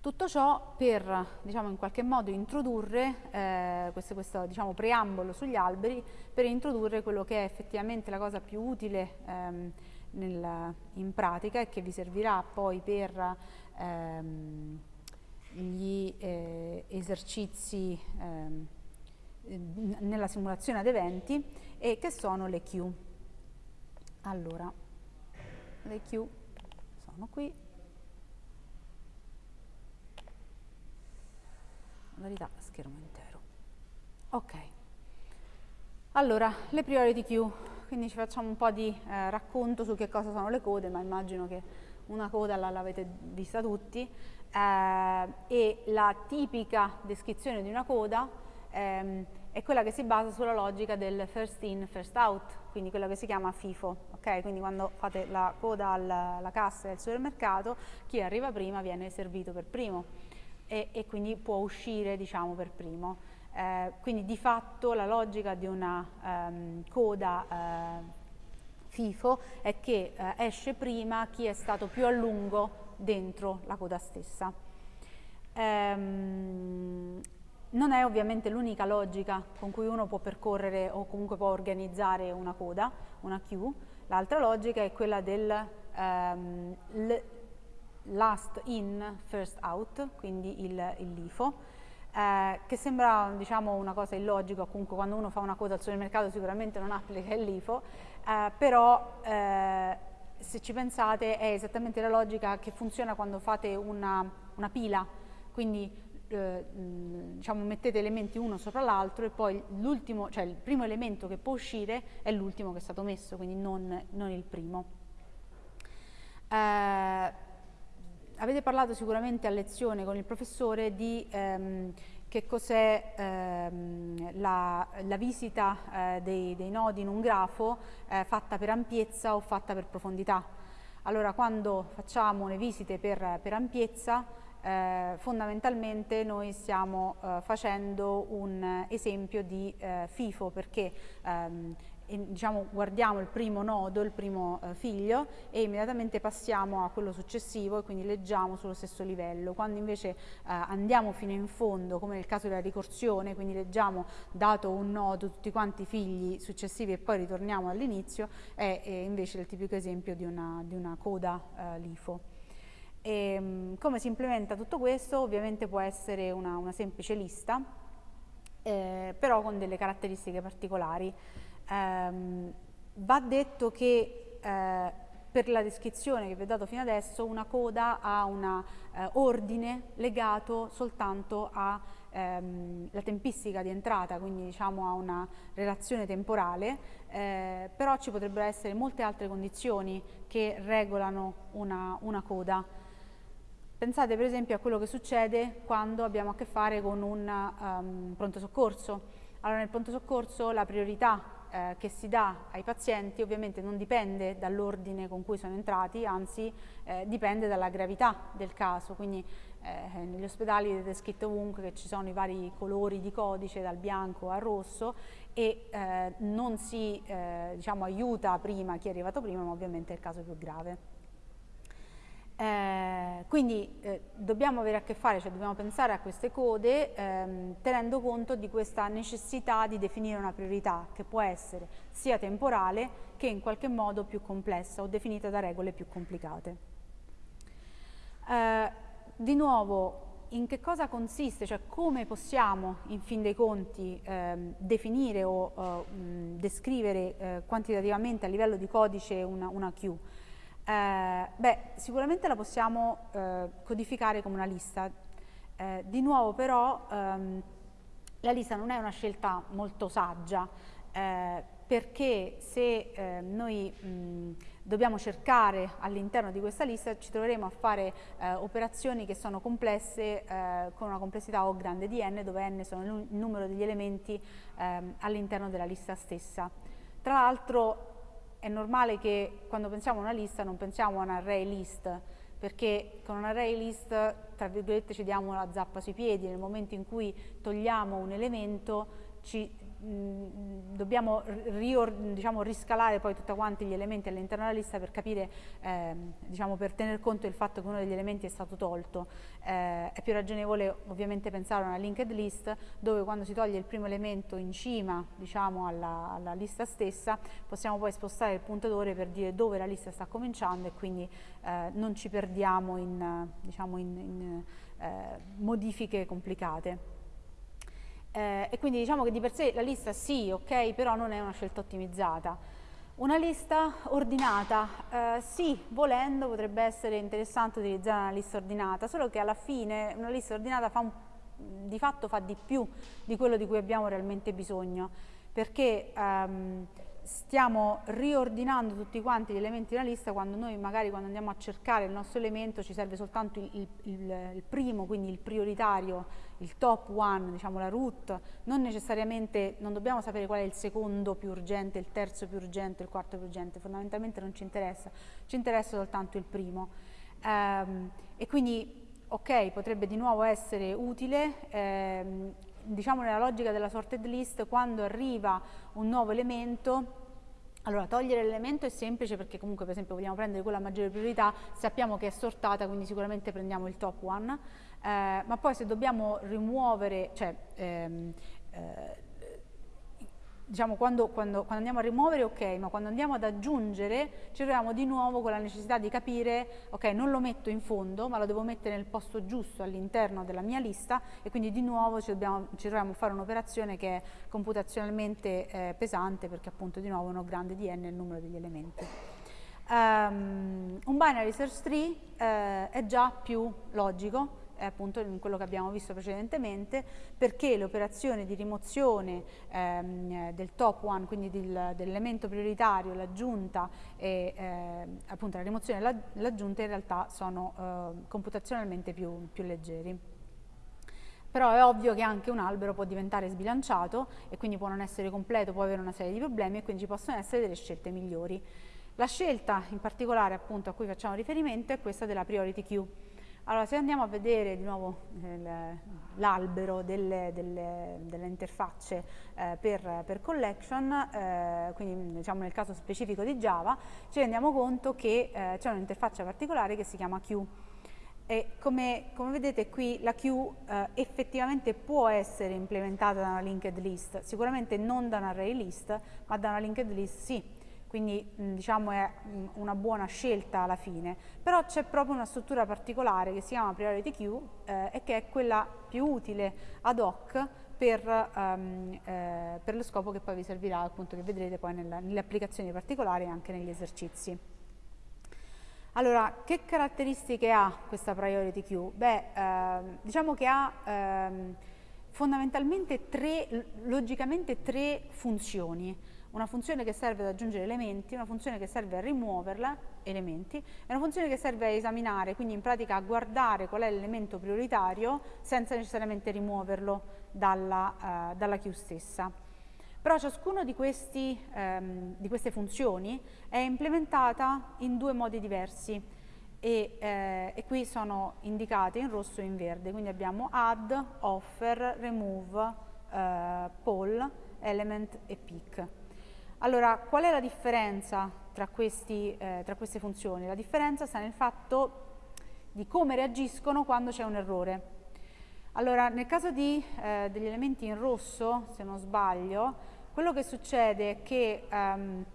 Tutto ciò per diciamo, in qualche modo introdurre eh, questo, questo diciamo, preambolo sugli alberi, per introdurre quello che è effettivamente la cosa più utile ehm, nel, in pratica e che vi servirà poi per ehm, gli eh, esercizi ehm, nella simulazione ad eventi e che sono le Q. Allora, le Q sono qui. Modalità schermo intero. Ok. Allora, le priority queue, quindi ci facciamo un po' di eh, racconto su che cosa sono le code, ma immagino che una coda l'avete vista tutti, eh, e la tipica descrizione di una coda ehm, è quella che si basa sulla logica del first in, first out, quindi quella che si chiama FIFO, ok? Quindi quando fate la coda alla, alla cassa del supermercato, chi arriva prima viene servito per primo e, e quindi può uscire, diciamo, per primo. Eh, quindi di fatto la logica di una um, coda eh, FIFO è che eh, esce prima chi è stato più a lungo dentro la coda stessa. Ehm, non è ovviamente l'unica logica con cui uno può percorrere o comunque può organizzare una coda, una queue. L'altra logica è quella del um, last in, first out, quindi il, il LIFO, eh, che sembra diciamo, una cosa illogica, comunque quando uno fa una coda al supermercato sicuramente non applica il LIFO, eh, però eh, se ci pensate è esattamente la logica che funziona quando fate una, una pila, quindi eh, diciamo, mettete elementi uno sopra l'altro e poi cioè il primo elemento che può uscire è l'ultimo che è stato messo, quindi non, non il primo. Eh, avete parlato sicuramente a lezione con il professore di ehm, che cos'è ehm, la, la, visita eh, dei, dei, nodi in un grafo eh, fatta per ampiezza o fatta per profondità. Allora quando facciamo le visite per, per ampiezza eh, fondamentalmente noi stiamo eh, facendo un esempio di eh, FIFO perché ehm, diciamo, guardiamo il primo nodo, il primo eh, figlio e immediatamente passiamo a quello successivo e quindi leggiamo sullo stesso livello. Quando invece eh, andiamo fino in fondo, come nel caso della ricorsione, quindi leggiamo dato un nodo tutti quanti i figli successivi e poi ritorniamo all'inizio, è, è, invece il tipico esempio di una, di una coda eh, LIFO. E, ehm, come si implementa tutto questo? Ovviamente può essere una, una semplice lista, eh, però con delle caratteristiche particolari. Um, va detto che eh, per la descrizione che vi ho dato fino adesso una coda ha un eh, ordine legato soltanto alla ehm, tempistica di entrata, quindi diciamo a una relazione temporale, eh, però ci potrebbero essere molte altre condizioni che regolano una, una coda. Pensate per esempio a quello che succede quando abbiamo a che fare con un um, pronto soccorso. Allora nel pronto soccorso la priorità eh, che si dà ai pazienti ovviamente non dipende dall'ordine con cui sono entrati, anzi eh, dipende dalla gravità del caso, quindi eh, negli ospedali vedete scritto ovunque che ci sono i vari colori di codice dal bianco al rosso e eh, non si eh, diciamo, aiuta prima chi è arrivato prima, ma ovviamente è il caso più grave. Eh, quindi eh, dobbiamo avere a che fare, cioè dobbiamo pensare a queste code ehm, tenendo conto di questa necessità di definire una priorità che può essere sia temporale che in qualche modo più complessa o definita da regole più complicate. Eh, di nuovo, in che cosa consiste, cioè come possiamo in fin dei conti ehm, definire o mh, descrivere eh, quantitativamente a livello di codice una, una queue? Eh, beh, sicuramente la possiamo eh, codificare come una lista. Eh, di nuovo però ehm, la lista non è una scelta molto saggia eh, perché se ehm, noi mh, dobbiamo cercare all'interno di questa lista ci troveremo a fare eh, operazioni che sono complesse eh, con una complessità O grande di n dove n sono il numero degli elementi ehm, all'interno della lista stessa. Tra l'altro è normale che quando pensiamo a una lista non pensiamo a un array list, perché con un array list, tra virgolette, ci diamo la zappa sui piedi, nel momento in cui togliamo un elemento ci dobbiamo diciamo, riscalare poi tutti quanti gli elementi all'interno della lista per capire, eh, diciamo, per tener conto del fatto che uno degli elementi è stato tolto. Eh, è più ragionevole ovviamente pensare a una linked list dove quando si toglie il primo elemento in cima diciamo, alla, alla, lista stessa possiamo poi spostare il puntatore per dire dove la lista sta cominciando e quindi eh, non ci perdiamo in, diciamo, in, in eh, modifiche complicate. Eh, e quindi diciamo che di per sé la lista sì, ok, però non è una scelta ottimizzata. Una lista ordinata, eh, sì, volendo potrebbe essere interessante utilizzare una lista ordinata, solo che alla fine una lista ordinata fa un, di fatto fa di più di quello di cui abbiamo realmente bisogno, perché ehm, stiamo riordinando tutti quanti gli elementi della lista quando noi magari quando andiamo a cercare il nostro elemento ci serve soltanto il, il, il primo, quindi il prioritario, il top one, diciamo la root, non necessariamente, non dobbiamo sapere qual è il secondo più urgente, il terzo più urgente, il quarto più urgente, fondamentalmente non ci interessa, ci interessa soltanto il primo. Ehm, e quindi, ok, potrebbe di nuovo essere utile, ehm, diciamo nella logica della sorted list, quando arriva un nuovo elemento, allora, togliere l'elemento è semplice perché comunque per esempio vogliamo prendere quella a maggiore priorità, sappiamo che è sortata, quindi sicuramente prendiamo il top one. eh, ma poi se dobbiamo rimuovere, cioè ehm, eh, diciamo quando, quando, quando, andiamo a rimuovere ok, ma quando andiamo ad aggiungere ci troviamo di nuovo con la necessità di capire ok, non lo metto in fondo, ma lo devo mettere nel posto giusto all'interno della mia lista e quindi di nuovo ci, dobbiamo, ci troviamo a fare un'operazione che è computazionalmente eh, pesante perché appunto di nuovo uno grande di n il numero degli elementi. Um, un binary search tree eh, è già più logico è appunto in quello che abbiamo visto precedentemente, perché le operazioni di rimozione ehm, del top one, quindi del, dell'elemento prioritario, l'aggiunta e eh, appunto la rimozione e l'aggiunta in realtà sono eh, computazionalmente più, più leggeri. Però è ovvio che anche un albero può diventare sbilanciato e quindi può non essere completo, può avere una serie di problemi e quindi ci possono essere delle scelte migliori. La scelta in particolare appunto a cui facciamo riferimento è questa della priority queue. Allora, se andiamo a vedere di nuovo l'albero delle, delle, delle, interfacce eh, per, per, collection, eh, quindi diciamo nel caso specifico di Java, ci rendiamo conto che eh, c'è un'interfaccia particolare che si chiama queue. E come, come vedete qui la queue eh, effettivamente può essere implementata da una linked list, sicuramente non da un array list, ma da una linked list sì quindi diciamo è una buona scelta alla fine, però c'è proprio una struttura particolare che si chiama priority queue eh, e che è quella più utile ad hoc per, um, eh, per, lo scopo che poi vi servirà, appunto che vedrete poi nella, nelle applicazioni particolari e anche negli esercizi. Allora, che caratteristiche ha questa priority queue? Beh, ehm, diciamo che ha ehm, fondamentalmente tre, logicamente tre funzioni una funzione che serve ad aggiungere elementi, una funzione che serve a rimuoverla, elementi, e una funzione che serve a esaminare, quindi in pratica a guardare qual è l'elemento prioritario senza necessariamente rimuoverlo dalla, uh, dalla queue stessa. Però ciascuna di, um, di, queste funzioni è implementata in due modi diversi e, eh, e, qui sono indicate in rosso e in verde, quindi abbiamo add, offer, remove, eh, poll, element e pick. Allora, qual è la differenza tra, questi, eh, tra queste funzioni? La differenza sta nel fatto di come reagiscono quando c'è un errore. Allora, nel caso di, eh, degli elementi in rosso, se non sbaglio, quello che succede è che um,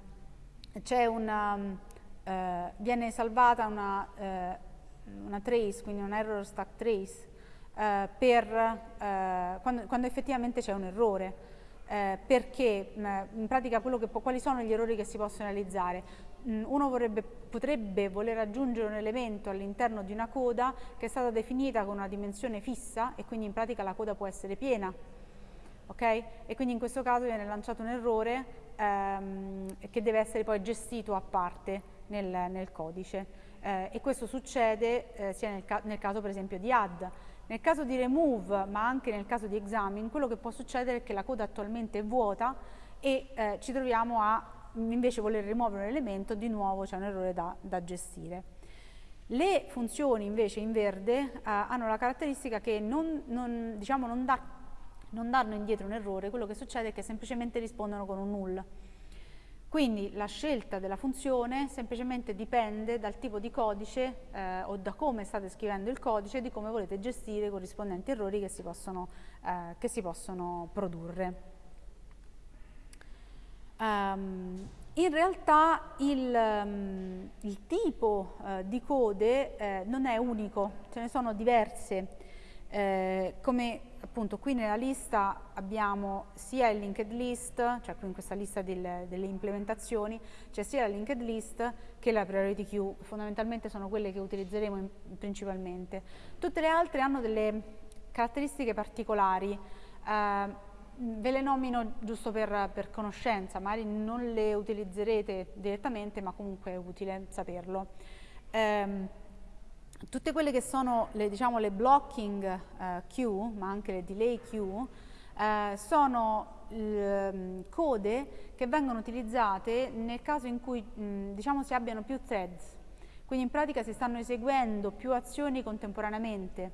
una, uh, viene salvata una, uh, una, trace, quindi un error stack trace, uh, per, quando, quando effettivamente c'è un errore eh, perché mh, in pratica che, quali sono gli errori che si possono realizzare? Mh, uno vorrebbe, potrebbe voler aggiungere un elemento all'interno di una coda che è stata definita con una dimensione fissa e quindi in pratica la coda può essere piena. Okay? E quindi in questo caso viene lanciato un errore ehm, che deve essere poi gestito a parte nel, nel codice. Eh, e questo succede eh, sia nel, ca nel caso per esempio di add, nel caso di remove, ma anche nel caso di examine, quello che può succedere è che la coda attualmente è vuota e eh, ci troviamo a invece voler rimuovere un elemento, di nuovo c'è un errore da, da, gestire. Le funzioni invece in verde eh, hanno la caratteristica che non, non, diciamo, non, da, non danno indietro un errore, quello che succede è che semplicemente rispondono con un null. Quindi la scelta della funzione semplicemente dipende dal tipo di codice eh, o da come state scrivendo il codice e di come volete gestire i corrispondenti errori che si possono, eh, che si possono produrre. Um, in realtà il, um, il tipo uh, di code eh, non è unico, ce ne sono diverse. Eh, come appunto qui nella lista abbiamo sia il linked list, cioè qui in questa lista del, delle implementazioni, c'è sia la linked list che la priority queue, fondamentalmente sono quelle che utilizzeremo in, principalmente. Tutte le altre hanno delle caratteristiche particolari, eh, ve le nomino giusto per, per, conoscenza, magari non le utilizzerete direttamente ma comunque è utile saperlo. Eh, tutte quelle che sono le, diciamo, le blocking eh, queue, ma anche le delay queue, eh, sono eh, code che vengono utilizzate nel caso in cui mh, diciamo, si abbiano più threads. Quindi in pratica si stanno eseguendo più azioni contemporaneamente,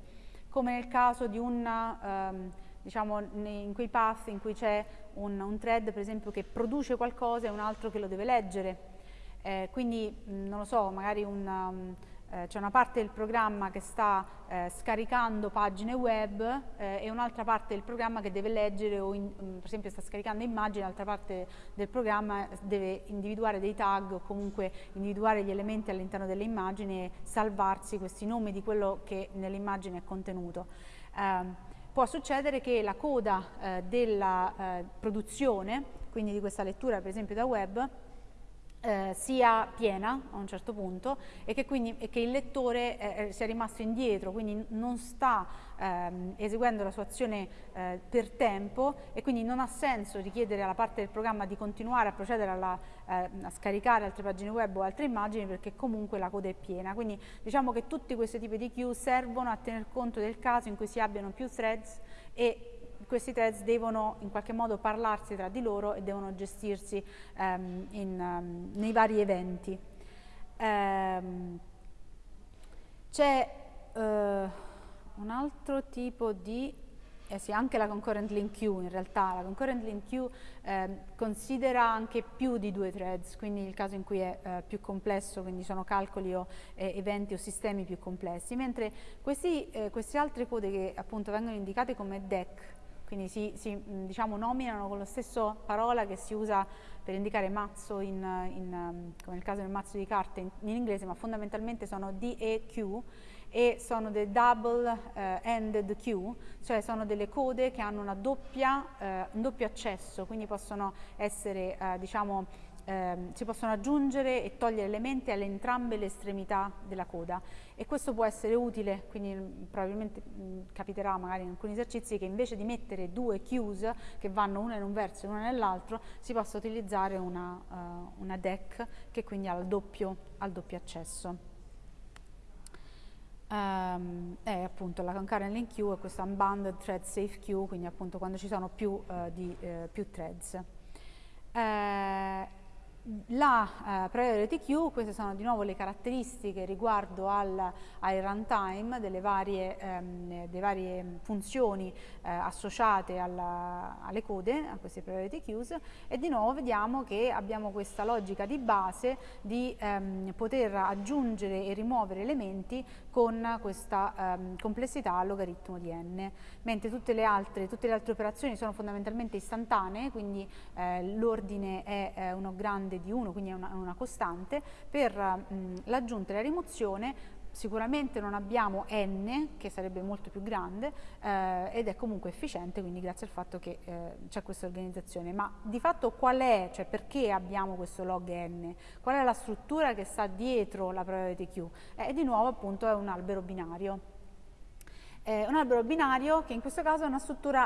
come nel caso di una, ehm, diciamo, in quei path in cui c'è un, un, thread per esempio che produce qualcosa e un altro che lo deve leggere. Eh, quindi, mh, non lo so, magari un... Um, eh, c'è una parte del programma che sta eh, scaricando pagine web eh, e un'altra parte del programma che deve leggere o in, mm, per esempio sta scaricando immagini, l'altra parte del programma deve individuare dei tag o comunque individuare gli elementi all'interno delle immagini e salvarsi questi nomi di quello che nell'immagine è contenuto. Ehm, può succedere che la coda eh, della eh, produzione, quindi di questa lettura per esempio da web, eh, sia piena a un certo punto e che quindi e che il lettore eh, eh, sia rimasto indietro, quindi non sta ehm, eseguendo la sua azione eh, per tempo e quindi non ha senso richiedere alla parte del programma di continuare a procedere alla, eh, a scaricare altre pagine web o altre immagini perché comunque la coda è piena. Quindi diciamo che tutti questi tipi di queue servono a tener conto del caso in cui si abbiano più threads e questi threads devono in qualche modo parlarsi tra di loro e devono gestirsi um, in, um, nei vari eventi. Um, C'è uh, un altro tipo di eh sì, anche la concurrent link queue in realtà, la concurrent link queue eh, considera anche più di due threads, quindi il caso in cui è eh, più complesso, quindi sono calcoli o eh, eventi o sistemi più complessi, mentre questi, eh, queste altre code che appunto vengono indicate come deck quindi si, si diciamo, nominano con la stessa parola che si usa per indicare mazzo, in, in, come nel caso del mazzo di carte in, in, inglese, ma fondamentalmente sono D e Q e sono dei double-ended uh, queue, cioè sono delle code che hanno doppia, uh, un doppio accesso, quindi possono essere, uh, diciamo, eh, si possono aggiungere e togliere elementi alle entrambe le estremità della coda e questo può essere utile, quindi mh, probabilmente mh, capiterà magari in alcuni esercizi che invece di mettere due queues che vanno una in un verso e una nell'altro si possa utilizzare una, uh, una deck che quindi ha il doppio, ha il doppio accesso. Um, è appunto la concurrent link queue e questa unbounded thread safe queue, quindi appunto quando ci sono più, uh, di, uh, più threads. La eh, priority queue, queste sono di nuovo le caratteristiche riguardo al, al runtime delle varie, ehm, delle varie funzioni eh, associate alla, alle code, a queste priority queues e di nuovo vediamo che abbiamo questa logica di base di ehm, poter aggiungere e rimuovere elementi con questa ehm, complessità a logaritmo di n, mentre tutte le altre, tutte le altre operazioni sono fondamentalmente istantanee, quindi eh, l'ordine è eh, uno grande grande di 1, quindi è una, una costante, per l'aggiunta e la rimozione sicuramente non abbiamo n, che sarebbe molto più grande, eh, ed è comunque efficiente, quindi grazie al fatto che eh, c'è questa organizzazione. Ma di fatto qual è, cioè perché abbiamo questo log n? Qual è la struttura che sta dietro la priority queue? Eh, di nuovo appunto è un albero binario. È un albero binario che in questo caso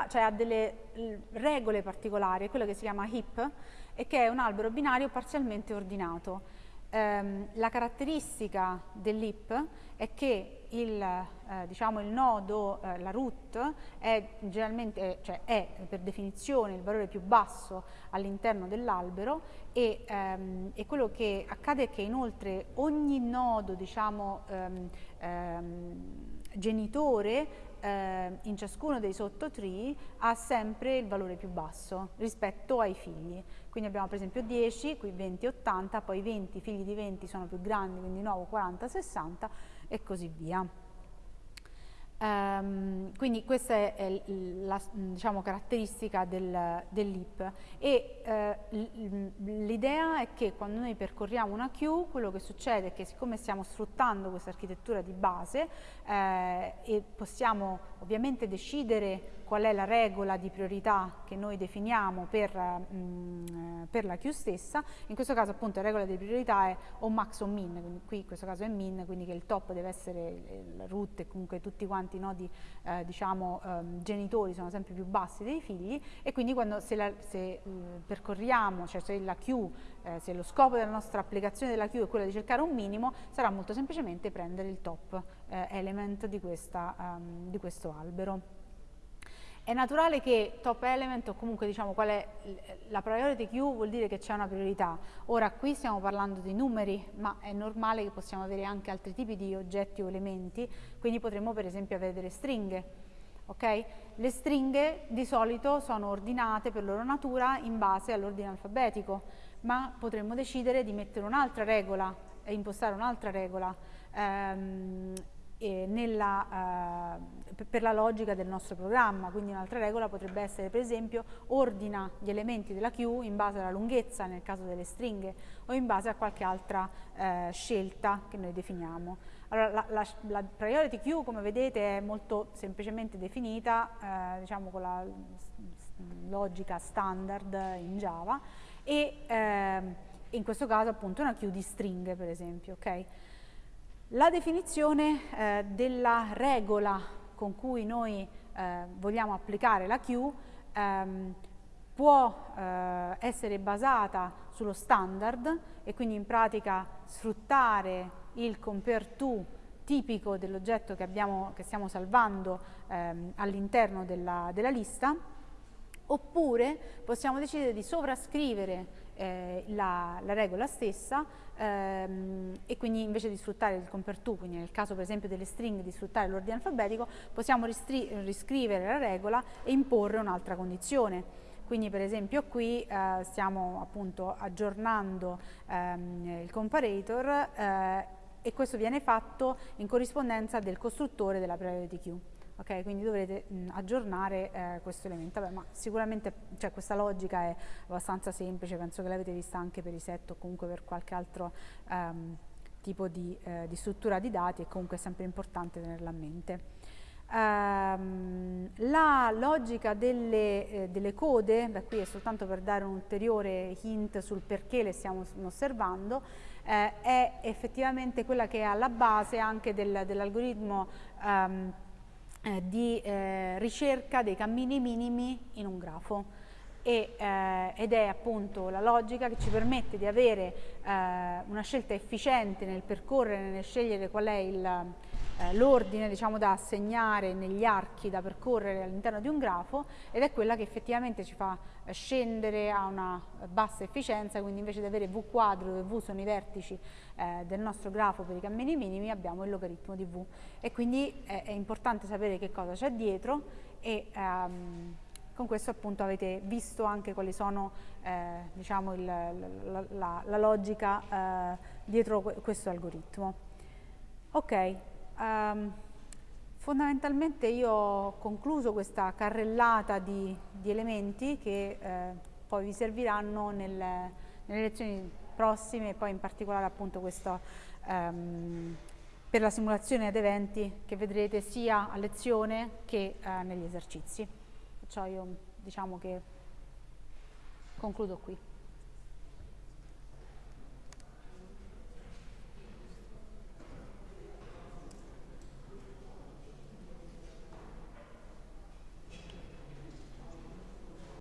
cioè ha delle regole particolari, quello che si chiama heap, e che è un albero binario parzialmente ordinato. Um, la caratteristica dell'IP è che il, eh, diciamo il nodo, eh, la root, è, generalmente, cioè è per definizione il valore più basso all'interno dell'albero e, um, e, quello che accade è che inoltre ogni nodo diciamo, um, genitore eh, in ciascuno dei sottotree ha sempre il valore più basso rispetto ai figli. Quindi abbiamo per esempio 10, qui 20, 80, poi 20, figli di 20 sono più grandi, quindi di nuovo 40, 60 e così via. Um, quindi questa è la diciamo, caratteristica del, dell'IP e uh, l'idea è che quando noi percorriamo una queue quello che succede è che siccome stiamo sfruttando questa architettura di base eh, e possiamo ovviamente decidere qual è la regola di priorità che noi definiamo per, mh, mm, per la queue stessa, in questo caso appunto la regola di priorità è o max o min, quindi qui in questo caso è min, quindi che il top deve essere il root e comunque tutti quanti i nodi eh, diciamo um, genitori sono sempre più bassi dei figli e quindi quando se, la, se uh, percorriamo, cioè se la queue, eh, se lo scopo della nostra applicazione della queue è quello di cercare un minimo, sarà molto semplicemente prendere il top eh, element di, questa, um, di questo albero. È naturale che top element o comunque diciamo qual è la priority queue vuol dire che c'è una priorità. Ora qui stiamo parlando di numeri, ma è normale che possiamo avere anche altri tipi di oggetti o elementi, quindi potremmo per esempio avere delle stringhe. Okay? Le stringhe di solito sono ordinate per loro natura in base all'ordine alfabetico, ma potremmo decidere di mettere un'altra regola impostare un'altra regola ehm, nella, eh, per la logica del nostro programma, quindi un'altra regola potrebbe essere per esempio ordina gli elementi della queue in base alla lunghezza nel caso delle stringhe o in base a qualche altra eh, scelta che noi definiamo. Allora, la, la, la, priority queue come vedete è molto semplicemente definita eh, diciamo con la logica standard in Java e eh, in questo caso appunto una queue di stringhe per esempio. Okay? La definizione eh, della regola con cui noi eh, vogliamo applicare la queue ehm, può eh, essere basata sullo standard e quindi in pratica sfruttare il compare to tipico dell'oggetto che, che, stiamo salvando ehm, all'interno della, della lista oppure possiamo decidere di sovrascrivere eh, la, la, regola stessa ehm, e quindi invece di sfruttare il compare to, quindi nel caso per esempio delle stringhe di sfruttare l'ordine alfabetico, possiamo riscrivere la regola e imporre un'altra condizione. Quindi per esempio qui eh, stiamo appunto aggiornando ehm, il comparator eh, e questo viene fatto in corrispondenza del costruttore della priority queue. Okay, quindi dovrete mh, aggiornare eh, questo elemento. Vabbè, ma sicuramente cioè, questa logica è abbastanza semplice, penso che l'avete vista anche per i set o comunque per qualche altro um, tipo di, eh, di, struttura di dati e comunque è sempre importante tenerla a mente. Um, la logica delle, eh, delle code, beh, qui è soltanto per dare un ulteriore hint sul perché le stiamo osservando, eh, è effettivamente quella che è alla base anche del, dell'algoritmo um, eh, di eh, ricerca dei cammini minimi in un grafo. E, eh, ed è appunto la logica che ci permette di avere eh, una scelta efficiente nel percorrere, nel scegliere qual è eh, l'ordine diciamo, da assegnare negli archi da percorrere all'interno di un grafo ed è quella che effettivamente ci fa eh, scendere a una bassa efficienza, quindi invece di avere V quadro dove V sono i vertici eh, del nostro grafo per i cammini minimi abbiamo il logaritmo di V e quindi è, è importante sapere che cosa c'è dietro e ehm, con questo appunto avete visto anche quali sono eh, diciamo il, la, la, la, logica eh, dietro questo algoritmo. Ok, um, fondamentalmente io ho concluso questa carrellata di, di elementi che eh, poi vi serviranno nel, nelle lezioni prossime e poi in particolare appunto questo um, per la simulazione ad eventi che vedrete sia a lezione che eh, negli esercizi. Perciò io diciamo che concludo qui.